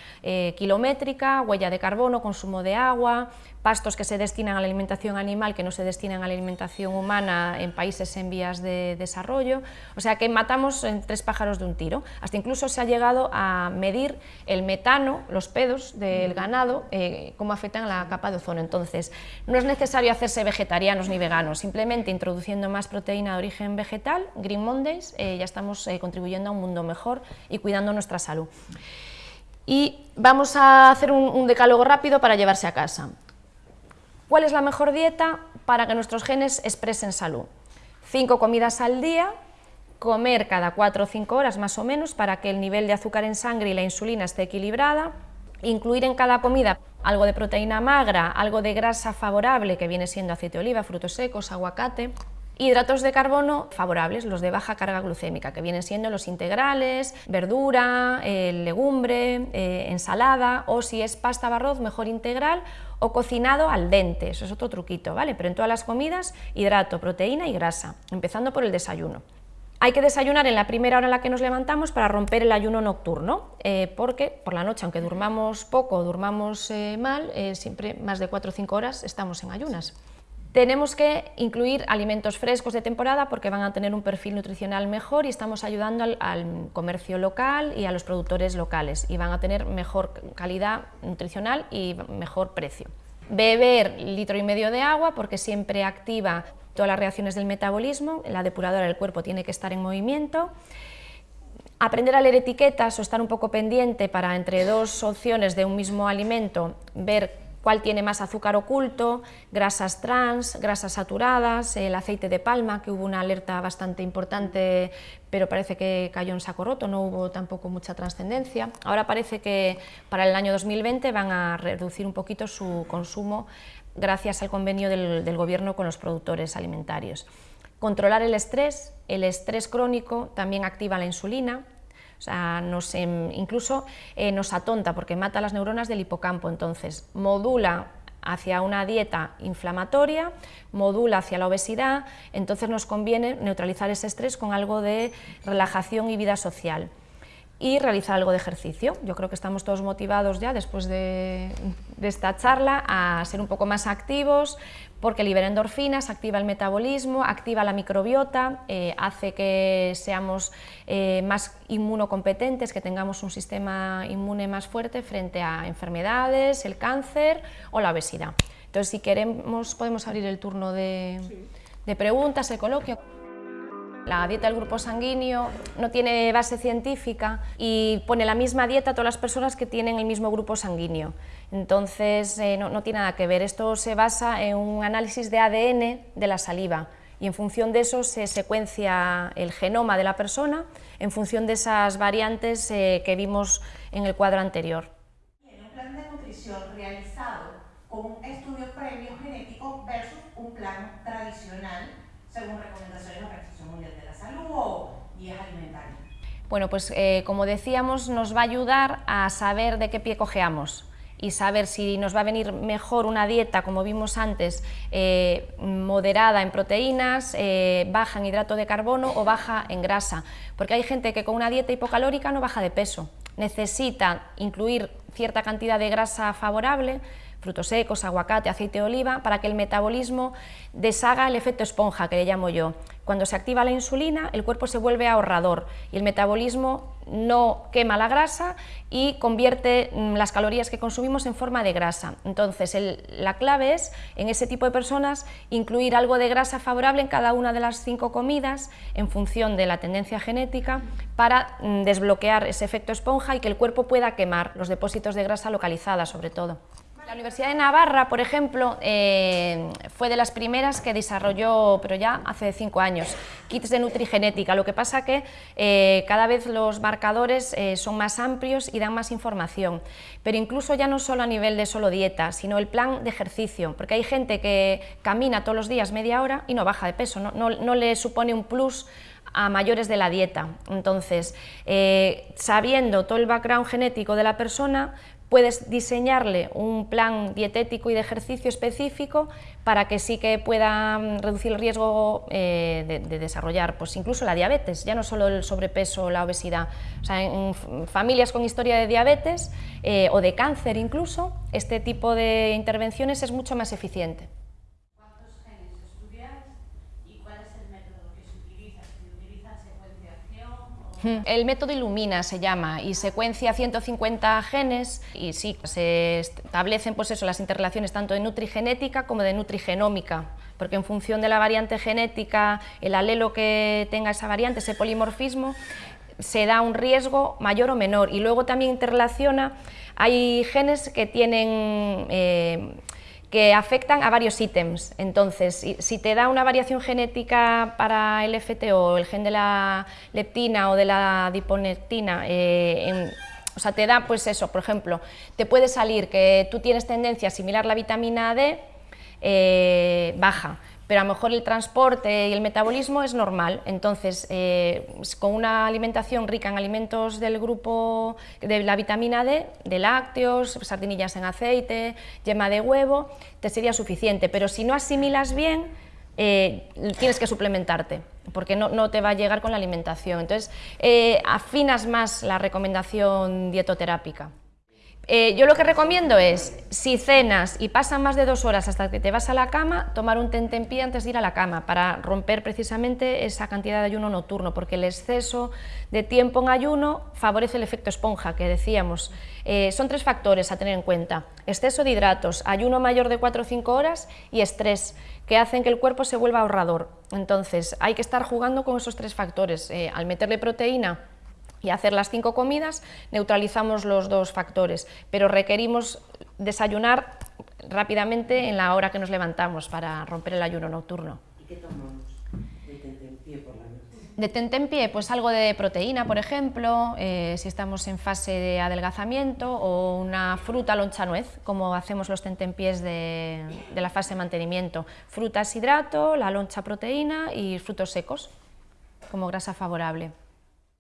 kilométrica, huella de carbono, consumo de agua, pastos que se destinan a la alimentación animal que no se destinan a la alimentación humana en países en vías de desarrollo, o sea que matamos en tres pájaros de un tiro. Hasta incluso se ha llegado a medir el metano, los pedos del ganado, eh, cómo afectan a la capa de ozono. Entonces, no es necesario hacerse vegetarianos ni veganos, simplemente introduciendo más proteína de origen vegetal, Green Mondays, eh, ya estamos eh, contribuyendo a un mundo mejor y cuidando nuestra salud. Y vamos a hacer un, decálogo rápido para llevarse a casa. ¿Cuál es la mejor dieta para que nuestros genes expresen salud? Cinco comidas al día, comer cada cuatro o cinco horas más o menos para que el nivel de azúcar en sangre y la insulina esté equilibrada, incluir en cada comida algo de proteína magra, algo de grasa favorable que viene siendo aceite de oliva, frutos secos, aguacate, Hidratos de carbono favorables, los de baja carga glucémica, que vienen siendo los integrales, verdura, eh, legumbre, eh, ensalada, o si es pasta arroz, mejor integral, o cocinado al dente, eso es otro truquito, ¿vale? Pero en todas las comidas, hidrato, proteína y grasa, empezando por el desayuno. Hay que desayunar en la primera hora en la que nos levantamos para romper el ayuno nocturno, eh, porque por la noche, aunque durmamos poco o durmamos mal, siempre más de 4 o 5 horas estamos en ayunas. Tenemos que incluir alimentos frescos de temporada porque van a tener un perfil nutricional mejor y estamos ayudando al, comercio local y a los productores locales y van a tener mejor calidad nutricional y mejor precio. Beber litro y medio de agua porque siempre activa todas las reacciones del metabolismo, la depuradora del cuerpo tiene que estar en movimiento. Aprender a leer etiquetas o estar un poco pendiente para entre dos opciones de un mismo alimento ver cuál tiene más azúcar oculto, grasas trans, grasas saturadas, el aceite de palma, que hubo una alerta bastante importante, pero parece que cayó en saco roto, no hubo tampoco mucha trascendencia. Ahora parece que para el año 2020 van a reducir un poquito su consumo gracias al convenio del, del gobierno con los productores alimentarios. Controlar el estrés, el estrés crónico también activa la insulina, o sea, nos, em, incluso eh, nos atonta porque mata las neuronas del hipocampo, entonces modula hacia una dieta inflamatoria, modula hacia la obesidad, entonces nos conviene neutralizar ese estrés con algo de relajación y vida social y realizar algo de ejercicio. Yo creo que estamos todos motivados ya después de, esta charla a ser un poco más activos porque libera endorfinas, activa el metabolismo, activa la microbiota, eh, hace que seamos eh, más inmunocompetentes, que tengamos un sistema inmune más fuerte frente a enfermedades, el cáncer o la obesidad. Entonces, si queremos, podemos abrir el turno de, de preguntas, el coloquio. La dieta del grupo sanguíneo no tiene base científica y pone la misma dieta a todas las personas que tienen el mismo grupo sanguíneo. Entonces eh, no, tiene nada que ver. Esto se basa en un análisis de ADN de la saliva y en función de eso se secuencia el genoma de la persona en función de esas variantes eh, que vimos en el cuadro anterior. En un plan de nutrición realizado con un estudio previo versus un plan tradicional según recomendaciones de la Organización Mundial Salud o? Bueno, pues eh, como decíamos, nos va a ayudar a saber de qué pie cojeamos y saber si nos va a venir mejor una dieta, como vimos antes, eh, moderada en proteínas, eh, baja en hidrato de carbono o baja en grasa. Porque hay gente que con una dieta hipocalórica no baja de peso, necesita incluir cierta cantidad de grasa favorable, frutos secos, aguacate, aceite de oliva, para que el metabolismo deshaga el efecto esponja, que le llamo yo. Cuando se activa la insulina, el cuerpo se vuelve ahorrador y el metabolismo no quema la grasa y convierte mm, las calorías que consumimos en forma de grasa. Entonces, la clave es, en ese tipo de personas, incluir algo de grasa favorable en cada una de las cinco comidas, en función de la tendencia genética, para mm, desbloquear ese efecto esponja y que el cuerpo pueda quemar los depósitos de grasa localizadas, sobre todo. La Universidad de Navarra, por ejemplo, eh, fue de las primeras que desarrolló, pero ya hace cinco años, kits de nutrigenética. Lo que pasa que eh, cada vez los marcadores eh, son más amplios y dan más información. Pero incluso ya no solo a nivel de solo dieta, sino el plan de ejercicio, porque hay gente que camina todos los días media hora y no baja de peso, no, le supone un plus a mayores de la dieta. Entonces, sabiendo todo el background genético de la persona, puedes diseñarle un plan dietético y de ejercicio específico para que sí que pueda mm, reducir el riesgo eh, de, desarrollar pues incluso la diabetes, ya no solo el sobrepeso o la obesidad. O sea, en, familias con historia de diabetes eh, o de cáncer incluso, este tipo de intervenciones es mucho más eficiente. El método Illumina se llama y secuencia 150 genes y sí, se establecen pues eso, las interrelaciones tanto de nutrigenética como de nutrigenómica, porque en función de la variante genética, el alelo que tenga esa variante, ese polimorfismo, se da un riesgo mayor o menor. Y luego también interrelaciona, hay genes que tienen... Eh, que afectan a varios ítems. Entonces, si te da una variación genética para el FTO, el gen de la leptina o de la diponectina, eh, o sea, te da pues eso, por ejemplo, te puede salir que tú tienes tendencia a asimilar la vitamina D eh, baja, pero a lo mejor el transporte y el metabolismo es normal, entonces eh, con una alimentación rica en alimentos del grupo de la vitamina D, de lácteos, sardinillas en aceite, yema de huevo, te sería suficiente, pero si no asimilas bien, eh, tienes que suplementarte, porque no, te va a llegar con la alimentación. Entonces, eh, afinas más la recomendación dietoterápica. Eh, yo lo que recomiendo es, si cenas y pasan más de dos horas hasta que te vas a la cama, tomar un tentempié antes de ir a la cama para romper precisamente esa cantidad de ayuno nocturno, porque el exceso de tiempo en ayuno favorece el efecto esponja que decíamos. Eh, son tres factores a tener en cuenta, exceso de hidratos, ayuno mayor de 4 o 5 horas y estrés, que hacen que el cuerpo se vuelva ahorrador. Entonces hay que estar jugando con esos tres factores, eh, al meterle proteína y hacer las cinco comidas, neutralizamos los dos factores, pero requerimos desayunar rápidamente en la hora que nos levantamos para romper el ayuno nocturno. ¿Y qué tomamos de por la noche? De tentempié, pues algo de proteína, por ejemplo, eh, si estamos en fase de adelgazamiento, o una fruta loncha nuez, como hacemos los tentempiés de, de la fase de mantenimiento. Frutas hidrato, la loncha proteína y frutos secos, como grasa favorable.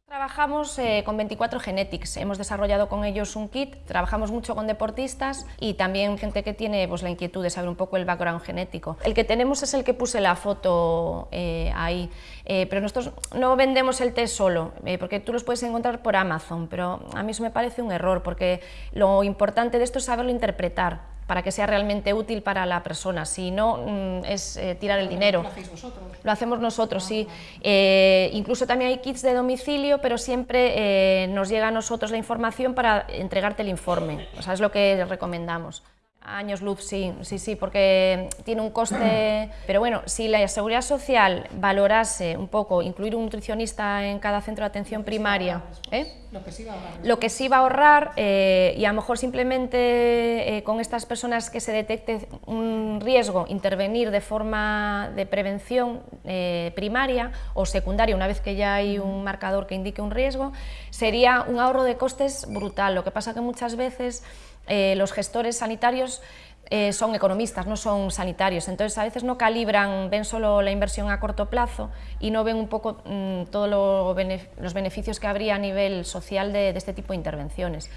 Trabajamos eh, con 24 Genetics, hemos desarrollado con ellos un kit, trabajamos mucho con deportistas y también gente que tiene pues, la inquietud de saber un poco el background genético. El que tenemos es el que puse la foto eh, ahí, eh, pero nosotros no vendemos el test solo, porque tú los puedes encontrar por Amazon, pero a mí eso me parece un error, porque lo importante de esto es saberlo interpretar para que sea realmente útil para la persona, si no mm, es eh, tirar el dinero. ¿Lo hacéis vosotros? Lo hacemos nosotros, sí. Eh, incluso también hay kits de domicilio, pero siempre eh, nos llega a nosotros la información para entregarte el informe, o sea, es lo que recomendamos. Años luz, sí, sí, sí, porque tiene un coste... Pero bueno, si la Seguridad Social valorase un poco incluir un nutricionista en cada centro de atención primaria... ¿eh? Lo que sí va a ahorrar. Lo que sí va a ahorrar, eh, y a lo mejor simplemente eh, con estas personas que se detecte un riesgo, intervenir de forma de prevención primaria o secundaria, una vez que ya hay un marcador que indique un riesgo, sería un ahorro de costes brutal. Lo que pasa que muchas veces eh, los gestores sanitarios eh, son economistas, no son sanitarios, entonces a veces no calibran, ven solo la inversión a corto plazo y no ven un poco mm, todos lo los beneficios que habría a nivel social de, de, este tipo de intervenciones.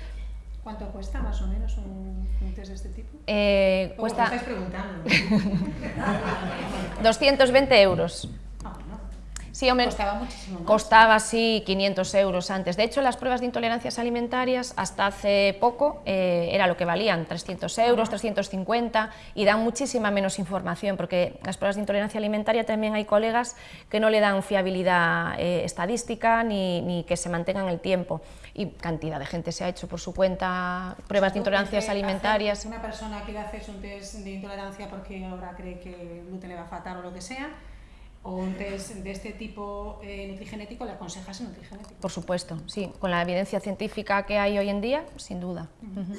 ¿Cuánto cuesta más o menos un, un test de este tipo? Eh, cuesta... estáis preguntando. 220 euros. Sí, hombre, costaba muchísimo más. Costaba, sí, 500 euros antes. De hecho, las pruebas de intolerancias alimentarias hasta hace poco eh, era lo que valían, 300 euros, 350, y dan muchísima menos información, porque las pruebas de intolerancia alimentaria también hay colegas que no le dan fiabilidad eh, estadística ni, ni, que se mantengan el tiempo. Y cantidad de gente se ha hecho por su cuenta pruebas de intolerancias alimentarias. Una persona quiere hacerse un test de intolerancia porque ahora cree que el gluten le va a faltar o lo que sea, o un test de este tipo eh, nutrigenético, ¿le aconsejas el nutrigenético? Por supuesto, sí, con la evidencia científica que hay hoy en día, sin duda. Uh -huh.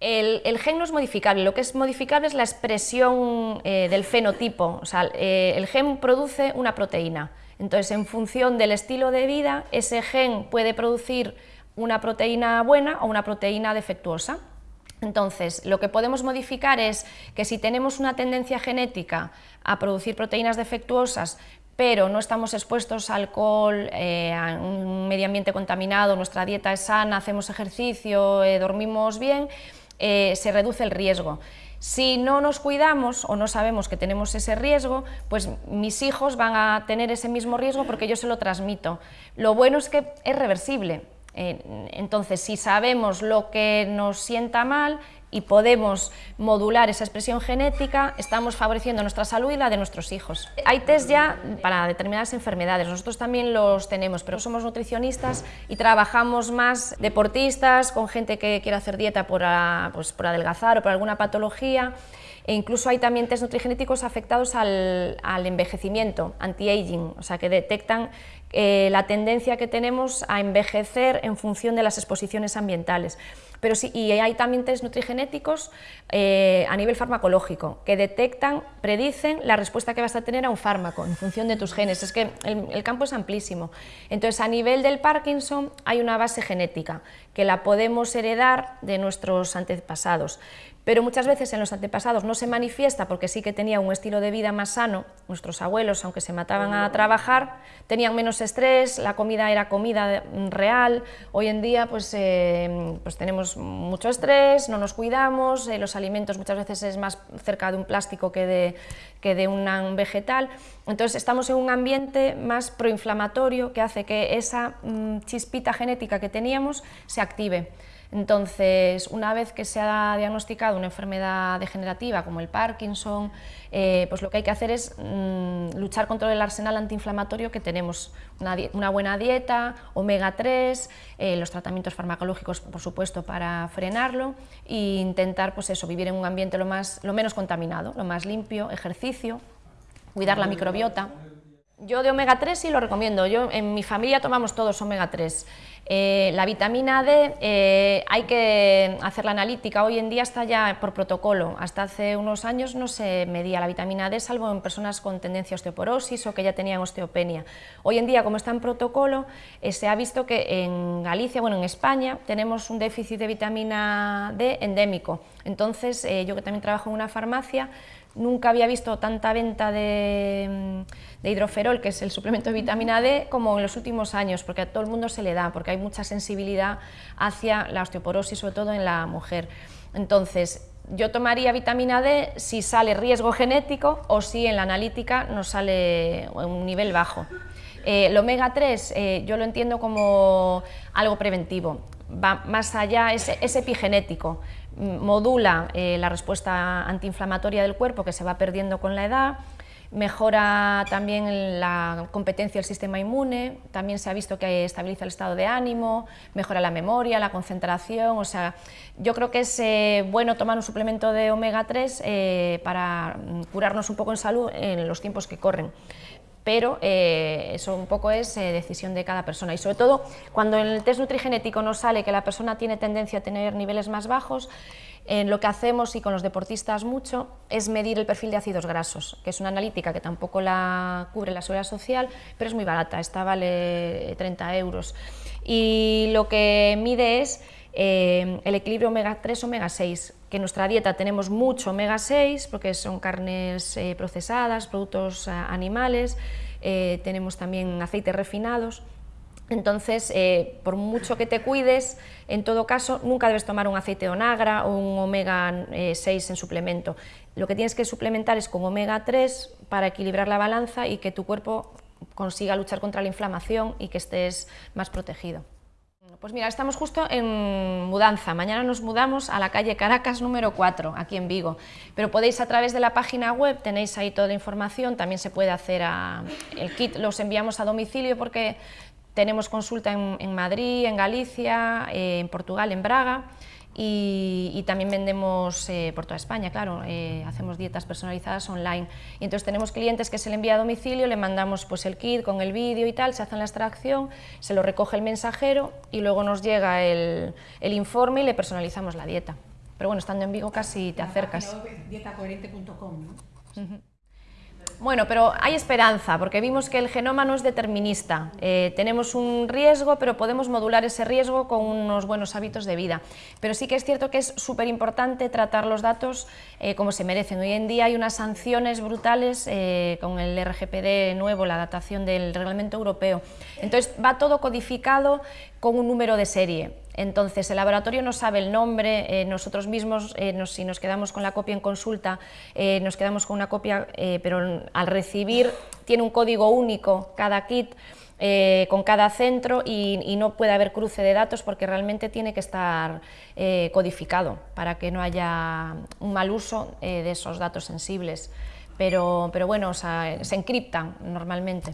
el, el, gen no es modificable, lo que es modificable es la expresión eh, del fenotipo, o sea, eh, el gen produce una proteína, entonces en función del estilo de vida, ese gen puede producir una proteína buena o una proteína defectuosa. Entonces, lo que podemos modificar es que si tenemos una tendencia genética a producir proteínas defectuosas, pero no estamos expuestos a alcohol, eh, a un medio ambiente contaminado, nuestra dieta es sana, hacemos ejercicio, eh, dormimos bien, eh, se reduce el riesgo. Si no nos cuidamos o no sabemos que tenemos ese riesgo, pues mis hijos van a tener ese mismo riesgo porque yo se lo transmito. Lo bueno es que es reversible, entonces, si sabemos lo que nos sienta mal y podemos modular esa expresión genética, estamos favoreciendo nuestra salud y la de nuestros hijos. Hay test ya para determinadas enfermedades, nosotros también los tenemos, pero somos nutricionistas y trabajamos más deportistas, con gente que quiere hacer dieta por, pues, por adelgazar o por alguna patología, e incluso hay también test nutrigenéticos afectados al, al envejecimiento, anti-aging, o sea, que detectan eh, la tendencia que tenemos a envejecer en función de las exposiciones ambientales. Pero sí, y hay también test nutrigenéticos eh, a nivel farmacológico que detectan, predicen la respuesta que vas a tener a un fármaco en función de tus genes. Es que el, el campo es amplísimo. Entonces, a nivel del Parkinson hay una base genética que la podemos heredar de nuestros antepasados pero muchas veces en los antepasados no se manifiesta porque sí que tenía un estilo de vida más sano, nuestros abuelos, aunque se mataban a trabajar, tenían menos estrés, la comida era comida real, hoy en día pues, eh, pues tenemos mucho estrés, no nos cuidamos, eh, los alimentos muchas veces es más cerca de un plástico que de, que de un vegetal, entonces estamos en un ambiente más proinflamatorio que hace que esa mm, chispita genética que teníamos se active. Entonces, una vez que se ha diagnosticado una enfermedad degenerativa como el Parkinson, eh, pues lo que hay que hacer es mm, luchar contra el arsenal antiinflamatorio que tenemos, una, buena dieta, omega 3, eh, los tratamientos farmacológicos, por supuesto, para frenarlo e intentar pues eso, vivir en un ambiente lo, más, lo menos contaminado, lo más limpio, ejercicio, cuidar la microbiota. Yo de omega 3 sí lo recomiendo, yo en mi familia tomamos todos omega 3. Eh, la vitamina D eh, hay que hacer la analítica, hoy en día está ya por protocolo, hasta hace unos años no se medía la vitamina D salvo en personas con tendencia a osteoporosis o que ya tenían osteopenia. Hoy en día como está en protocolo eh, se ha visto que en Galicia, bueno en España tenemos un déficit de vitamina D endémico, entonces yo que también trabajo en una farmacia Nunca había visto tanta venta de, hidroferol, que es el suplemento de vitamina D, como en los últimos años, porque a todo el mundo se le da, porque hay mucha sensibilidad hacia la osteoporosis, sobre todo en la mujer. Entonces, yo tomaría vitamina D si sale riesgo genético o si en la analítica nos sale un nivel bajo. Eh, el omega 3 eh, yo lo entiendo como algo preventivo, va más allá, es epigenético modula eh, la respuesta antiinflamatoria del cuerpo que se va perdiendo con la edad, mejora también la competencia del sistema inmune, también se ha visto que estabiliza el estado de ánimo, mejora la memoria, la concentración, o sea, yo creo que es eh, bueno tomar un suplemento de omega 3 eh, para curarnos un poco en salud en los tiempos que corren pero eso un poco es decisión de cada persona y sobre todo cuando en el test nutrigenético nos sale que la persona tiene tendencia a tener niveles más bajos, lo que hacemos y con los deportistas mucho es medir el perfil de ácidos grasos, que es una analítica que tampoco la cubre la seguridad social, pero es muy barata, esta vale 30 euros. Y lo que mide es eh, el equilibrio omega 3 omega 6, que en nuestra dieta tenemos mucho omega 6 porque son carnes eh, procesadas, productos eh, animales, tenemos también aceites refinados, entonces, eh, por mucho que te cuides, en todo caso, nunca debes tomar un aceite de onagra o un omega 6 eh, en suplemento. Lo que tienes que suplementar es con omega 3 para equilibrar la balanza y que tu cuerpo consiga luchar contra la inflamación y que estés más protegido. Pues mira, estamos justo en mudanza. Mañana nos mudamos a la calle Caracas número 4, aquí en Vigo. Pero podéis a través de la página web, tenéis ahí toda la información, también se puede hacer el kit, los enviamos a domicilio porque tenemos consulta en, Madrid, en Galicia, eh, en Portugal, en Braga y, también vendemos eh, por toda España, claro, eh, hacemos dietas personalizadas online. Y entonces tenemos clientes que se le envía a domicilio, le mandamos pues, el kit con el vídeo y tal, se hace la extracción, se lo recoge el mensajero y luego nos llega el, informe y le personalizamos la dieta. Pero bueno, estando en Vigo casi te acercas. Dietacoherente.com, ¿no? Bueno, pero hay esperanza, porque vimos que el genoma no es determinista. Eh, tenemos un riesgo, pero podemos modular ese riesgo con unos buenos hábitos de vida. Pero sí que es cierto que es súper importante tratar los datos eh, como se merecen. Hoy en día hay unas sanciones brutales eh, con el RGPD nuevo, la adaptación del reglamento europeo. Entonces va todo codificado con un número de serie. Entonces, el laboratorio no sabe el nombre, eh, nosotros mismos, eh, si nos quedamos con la copia en consulta, eh, nos quedamos con una copia, pero al recibir tiene un código único cada kit, con cada centro y, no puede haber cruce de datos porque realmente tiene que estar codificado para que no haya un mal uso de esos datos sensibles. Pero, pero bueno, se encriptan normalmente.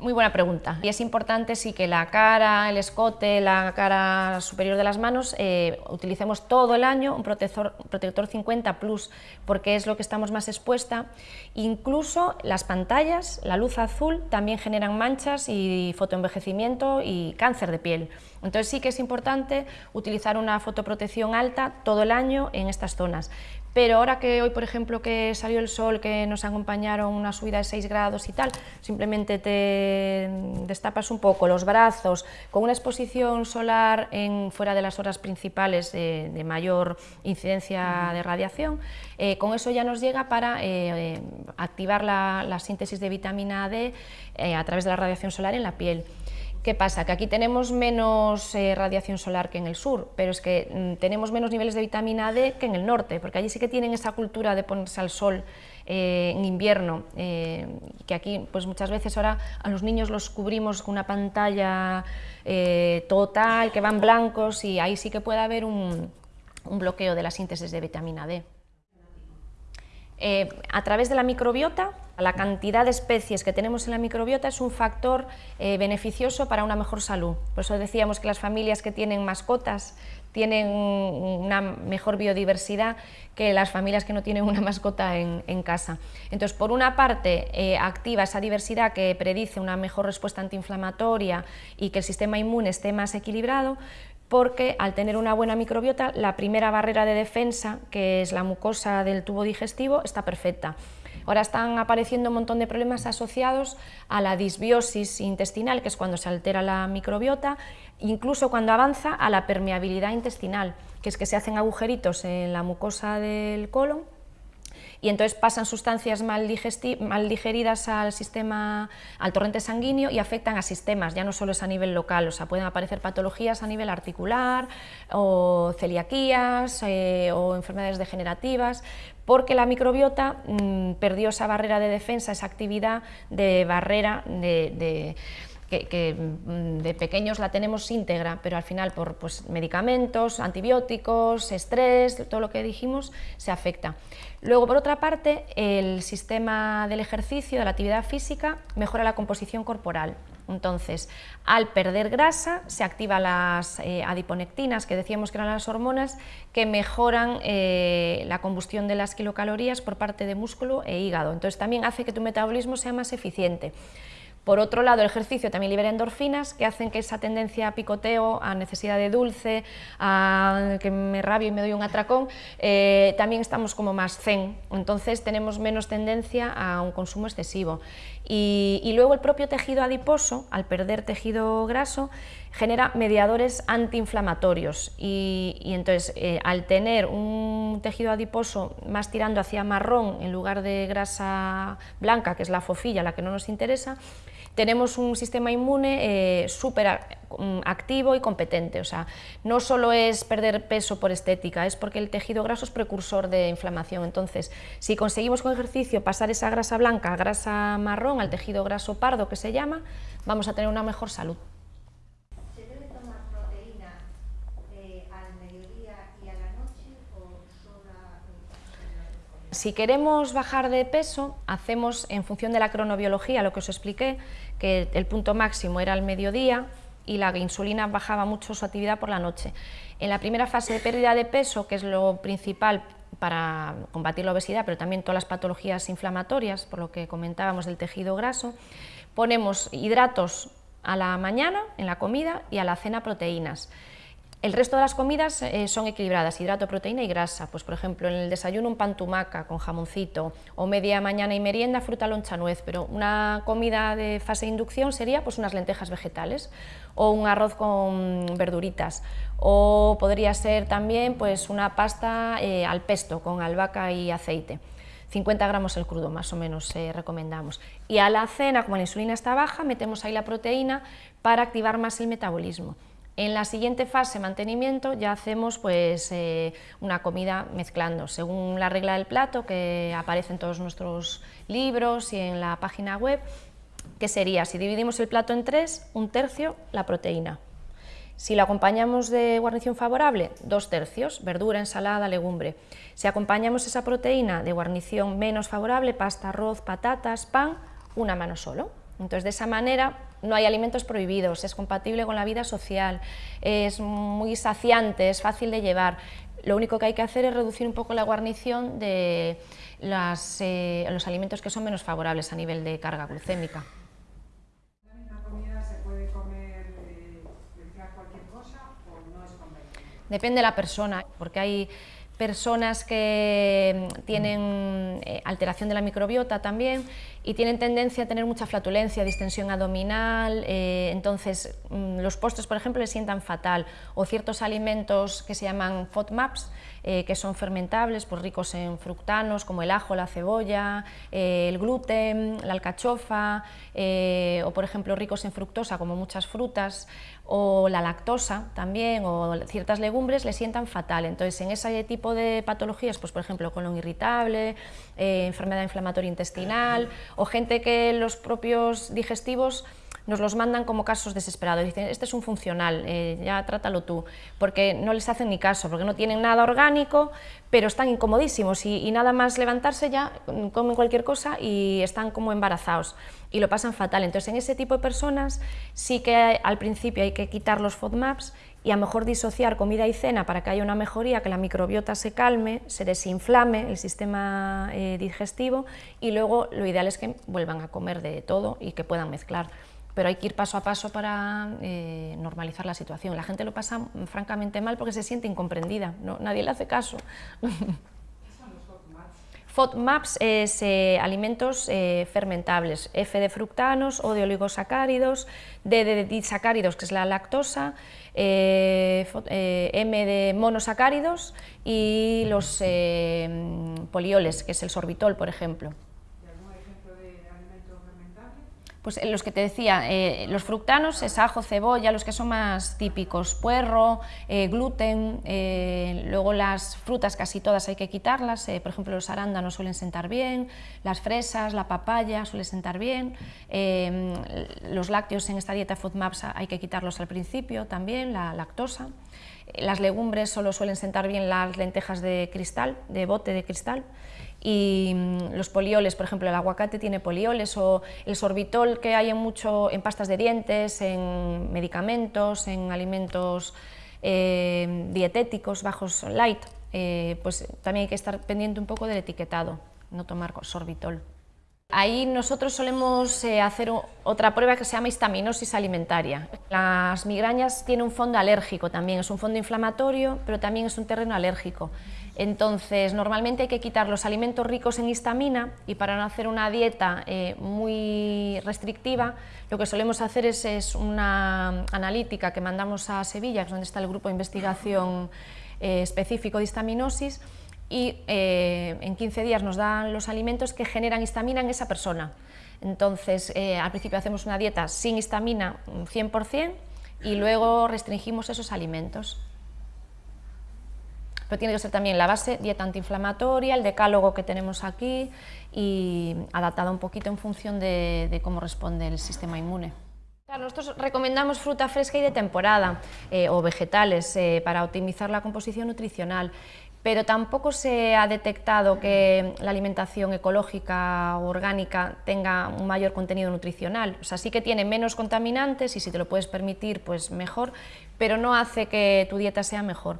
Muy buena pregunta. Y es importante sí que la cara, el escote, la cara superior de las manos eh, utilicemos todo el año un protector, protector 50 plus porque es lo que estamos más expuesta. Incluso las pantallas, la luz azul también generan manchas y fotoenvejecimiento y cáncer de piel. Entonces sí que es importante utilizar una fotoprotección alta todo el año en estas zonas. Pero ahora que hoy, por ejemplo, que salió el sol, que nos acompañaron una subida de 6 grados y tal, simplemente te destapas un poco los brazos. Con una exposición solar en, fuera de las horas principales de, mayor incidencia de radiación, eh, con eso ya nos llega para eh, eh, activar la, la, síntesis de vitamina D a través de la radiación solar en la piel ¿Qué pasa? Que aquí tenemos menos eh, radiación solar que en el sur, pero es que mm, tenemos menos niveles de vitamina D que en el norte, porque allí sí que tienen esa cultura de ponerse al sol eh, en invierno, eh, que aquí pues muchas veces ahora a los niños los cubrimos con una pantalla total, que van blancos y ahí sí que puede haber un, bloqueo de la síntesis de vitamina D. A través de la microbiota, la cantidad de especies que tenemos en la microbiota es un factor eh, beneficioso para una mejor salud. Por eso decíamos que las familias que tienen mascotas tienen una mejor biodiversidad que las familias que no tienen una mascota en, casa. Entonces, por una parte, eh, activa esa diversidad que predice una mejor respuesta antiinflamatoria y que el sistema inmune esté más equilibrado, porque al tener una buena microbiota, la primera barrera de defensa, que es la mucosa del tubo digestivo, está perfecta. Ahora están apareciendo un montón de problemas asociados a la disbiosis intestinal, que es cuando se altera la microbiota, incluso cuando avanza a la permeabilidad intestinal, que es que se hacen agujeritos en la mucosa del colon y entonces pasan sustancias mal, mal, digeridas al sistema, al torrente sanguíneo y afectan a sistemas, ya no solo es a nivel local, o sea, pueden aparecer patologías a nivel articular o celiaquías eh, o enfermedades degenerativas, porque la microbiota mm, perdió esa barrera de defensa, esa actividad de barrera de que, mm, de pequeños la tenemos íntegra, pero al final por pues, medicamentos, antibióticos, estrés, todo lo que dijimos, se afecta. Luego, por otra parte, el sistema del ejercicio, de la actividad física, mejora la composición corporal. Entonces, al perder grasa, se activan las eh, adiponectinas, que decíamos que eran las hormonas, que mejoran eh, la combustión de las kilocalorías por parte de músculo e hígado. Entonces, también hace que tu metabolismo sea más eficiente. Por otro lado, el ejercicio también libera endorfinas que hacen que esa tendencia a picoteo, a necesidad de dulce, a que me rabio y me doy un atracón, eh, también estamos como más zen, entonces tenemos menos tendencia a un consumo excesivo. Y, luego el propio tejido adiposo, al perder tejido graso, genera mediadores antiinflamatorios y, entonces eh, al tener un tejido adiposo más tirando hacia marrón en lugar de grasa blanca, que es la fofilla, la que no nos interesa, tenemos un sistema inmune eh, súper mm, activo y competente, o sea, no solo es perder peso por estética, es porque el tejido graso es precursor de inflamación, entonces si conseguimos con ejercicio pasar esa grasa blanca a grasa marrón, al tejido graso pardo que se llama, vamos a tener una mejor salud. Si queremos bajar de peso, hacemos en función de la cronobiología, lo que os expliqué, que el punto máximo era al mediodía y la insulina bajaba mucho su actividad por la noche. En la primera fase de pérdida de peso, que es lo principal para combatir la obesidad, pero también todas las patologías inflamatorias, por lo que comentábamos del tejido graso, ponemos hidratos a la mañana en la comida y a la cena proteínas. El resto de las comidas eh, son equilibradas, hidrato, proteína y grasa. Pues por ejemplo, en el desayuno un pan tumaca con jamoncito, o media mañana y merienda fruta loncha nuez, pero una comida de fase de inducción sería pues unas lentejas vegetales, o un arroz con verduritas, o podría ser también pues una pasta eh, al pesto con albahaca y aceite. 50 gramos el crudo, más o menos eh, recomendamos. Y a la cena, como la insulina está baja, metemos ahí la proteína para activar más el metabolismo. En la siguiente fase, mantenimiento, ya hacemos pues, eh, una comida mezclando, según la regla del plato que aparece en todos nuestros libros y en la página web, que sería, si dividimos el plato en tres, un tercio la proteína. Si lo acompañamos de guarnición favorable, dos tercios, verdura, ensalada, legumbre. Si acompañamos esa proteína de guarnición menos favorable, pasta, arroz, patatas, pan, una mano solo. Entonces, de esa manera no hay alimentos prohibidos, es compatible con la vida social, es muy saciante, es fácil de llevar. Lo único que hay que hacer es reducir un poco la guarnición de eh, los alimentos que son menos favorables a nivel de carga glucémica. Depende de la persona, porque hay personas que mm, tienen eh, alteración de la microbiota también y tienen tendencia a tener mucha flatulencia, distensión abdominal, eh, entonces mm, los postres, por ejemplo, les sientan fatal, o ciertos alimentos que se llaman FODMAPs, eh, que son fermentables, pues ricos en fructanos como el ajo, la cebolla, eh, el gluten, la alcachofa, o por ejemplo ricos en fructosa como muchas frutas, o la lactosa también, o ciertas legumbres le sientan fatal. Entonces en ese tipo de patologías, pues por ejemplo colon irritable, enfermedad inflamatoria intestinal, o gente que los propios digestivos nos los mandan como casos desesperados, dicen, este es un funcional, eh, ya trátalo tú, porque no les hacen ni caso, porque no tienen nada orgánico, pero están incomodísimos y, nada más levantarse ya comen cualquier cosa y están como embarazados y lo pasan fatal. Entonces en ese tipo de personas sí que al principio hay que quitar los FODMAPs y a lo mejor disociar comida y cena para que haya una mejoría, que la microbiota se calme, se desinflame el sistema eh, digestivo y luego lo ideal es que vuelvan a comer de todo y que puedan mezclar pero hay que ir paso a paso para eh, normalizar la situación. La gente lo pasa francamente mal porque se siente incomprendida, ¿no? nadie le hace caso. FODMAPs es eh, alimentos eh, fermentables, F de fructanos, O de oligosacáridos, D de disacáridos, que es la lactosa, M de monosacáridos y los polioles, que es el sorbitol, por ejemplo. Pues eh, los que te decía, eh, los fructanos es ajo, cebolla, los que son más típicos, puerro, eh, gluten, luego las frutas casi todas hay que quitarlas, por ejemplo los arándanos suelen sentar bien, las fresas, la papaya suele sentar bien, los lácteos en esta dieta FODMAPS hay que quitarlos al principio también, la lactosa, las legumbres solo suelen sentar bien las lentejas de cristal, de bote de cristal, y mm, los polioles, por ejemplo, el aguacate tiene polioles o el sorbitol que hay en, mucho, en pastas de dientes, en medicamentos, en alimentos eh, dietéticos bajos light, eh, pues también hay que estar pendiente un poco del etiquetado, no tomar sorbitol. Ahí nosotros solemos eh, hacer otra prueba que se llama histaminosis alimentaria. Las migrañas tienen un fondo alérgico también, es un fondo inflamatorio, pero también es un terreno alérgico. Entonces, normalmente hay que quitar los alimentos ricos en histamina y para no hacer una dieta eh, muy restrictiva, lo que solemos hacer es, una analítica que mandamos a Sevilla, que es donde está el grupo de investigación eh, específico de histaminosis, y eh, en 15 días nos dan los alimentos que generan histamina en esa persona. Entonces, al principio hacemos una dieta sin histamina 100% y luego restringimos esos alimentos pero tiene que ser también la base, dieta antiinflamatoria, el decálogo que tenemos aquí y adaptada un poquito en función de, cómo responde el sistema inmune. nosotros recomendamos fruta fresca y de temporada eh, o vegetales eh, para optimizar la composición nutricional, pero tampoco se ha detectado que la alimentación ecológica o orgánica tenga un mayor contenido nutricional. O sea, sí que tiene menos contaminantes y si te lo puedes permitir, pues mejor, pero no hace que tu dieta sea mejor.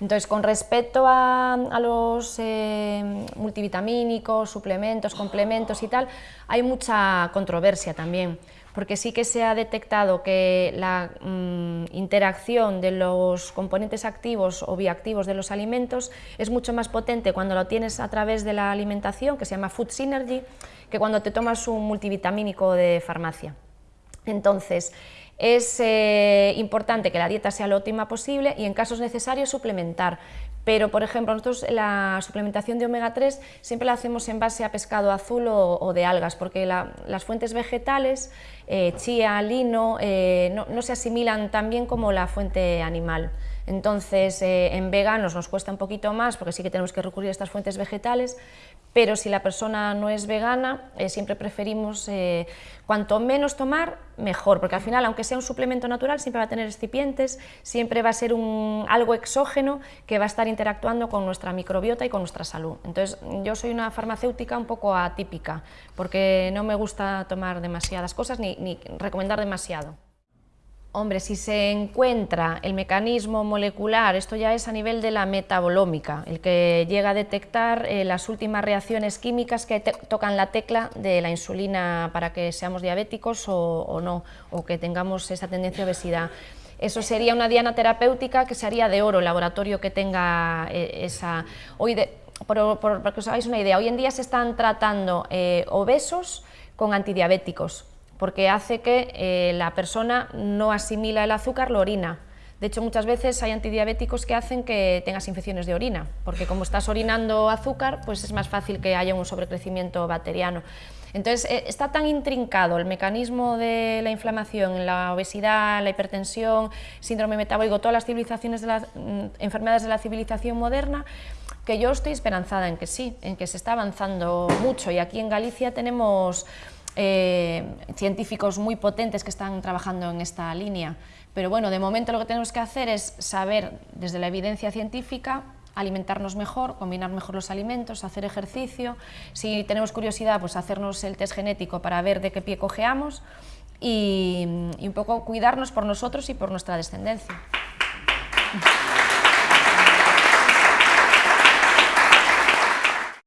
Entonces, con respecto a, los eh, multivitamínicos, suplementos, complementos y tal, hay mucha controversia también, porque sí que se ha detectado que la mm, interacción de los componentes activos o bioactivos de los alimentos es mucho más potente cuando lo tienes a través de la alimentación, que se llama Food Synergy, que cuando te tomas un multivitamínico de farmacia. Entonces, es eh, importante que la dieta sea lo óptima posible y en casos necesarios suplementar, pero por ejemplo nosotros la suplementación de omega 3 siempre la hacemos en base a pescado azul o, de algas, porque las fuentes vegetales, eh, chía, lino, eh, no, se asimilan tan bien como la fuente animal. Entonces en veganos nos cuesta un poquito más porque sí que tenemos que recurrir a estas fuentes vegetales, pero si la persona no es vegana, eh, siempre preferimos eh, cuanto menos tomar, mejor, porque al final, aunque sea un suplemento natural, siempre va a tener excipientes, siempre va a ser algo exógeno que va a estar interactuando con nuestra microbiota y con nuestra salud. Entonces, yo soy una farmacéutica un poco atípica, porque no me gusta tomar demasiadas cosas ni recomendar demasiado. Hombre, si se encuentra el mecanismo molecular, esto ya es a nivel de la metabolómica, el que llega a detectar eh, las últimas reacciones químicas que tocan la tecla de la insulina para que seamos diabéticos o, no, o que tengamos esa tendencia a obesidad. Eso sería una diana terapéutica que se haría de oro, el laboratorio que tenga eh, esa... Hoy por, para que os hagáis una idea, hoy en día se están tratando eh, obesos con antidiabéticos, porque hace que eh, la persona no asimila el azúcar, lo orina. De hecho, muchas veces hay antidiabéticos que hacen que tengas infecciones de orina, porque como estás orinando azúcar, pues es más fácil que haya un sobrecrecimiento bacteriano. Entonces, eh, está tan intrincado el mecanismo de la inflamación, la obesidad, la hipertensión, síndrome metabólico, todas las mm, enfermedades de la civilización moderna, que yo estoy esperanzada en que sí, en que se está avanzando mucho y aquí en Galicia tenemos eh, científicos muy potentes que están trabajando en esta línea. Pero bueno, de momento lo que tenemos que hacer es saber desde la evidencia científica alimentarnos mejor, combinar mejor los alimentos, hacer ejercicio, si tenemos curiosidad, pues hacernos el test genético para ver de qué pie cojeamos y, y un poco cuidarnos por nosotros y por nuestra descendencia.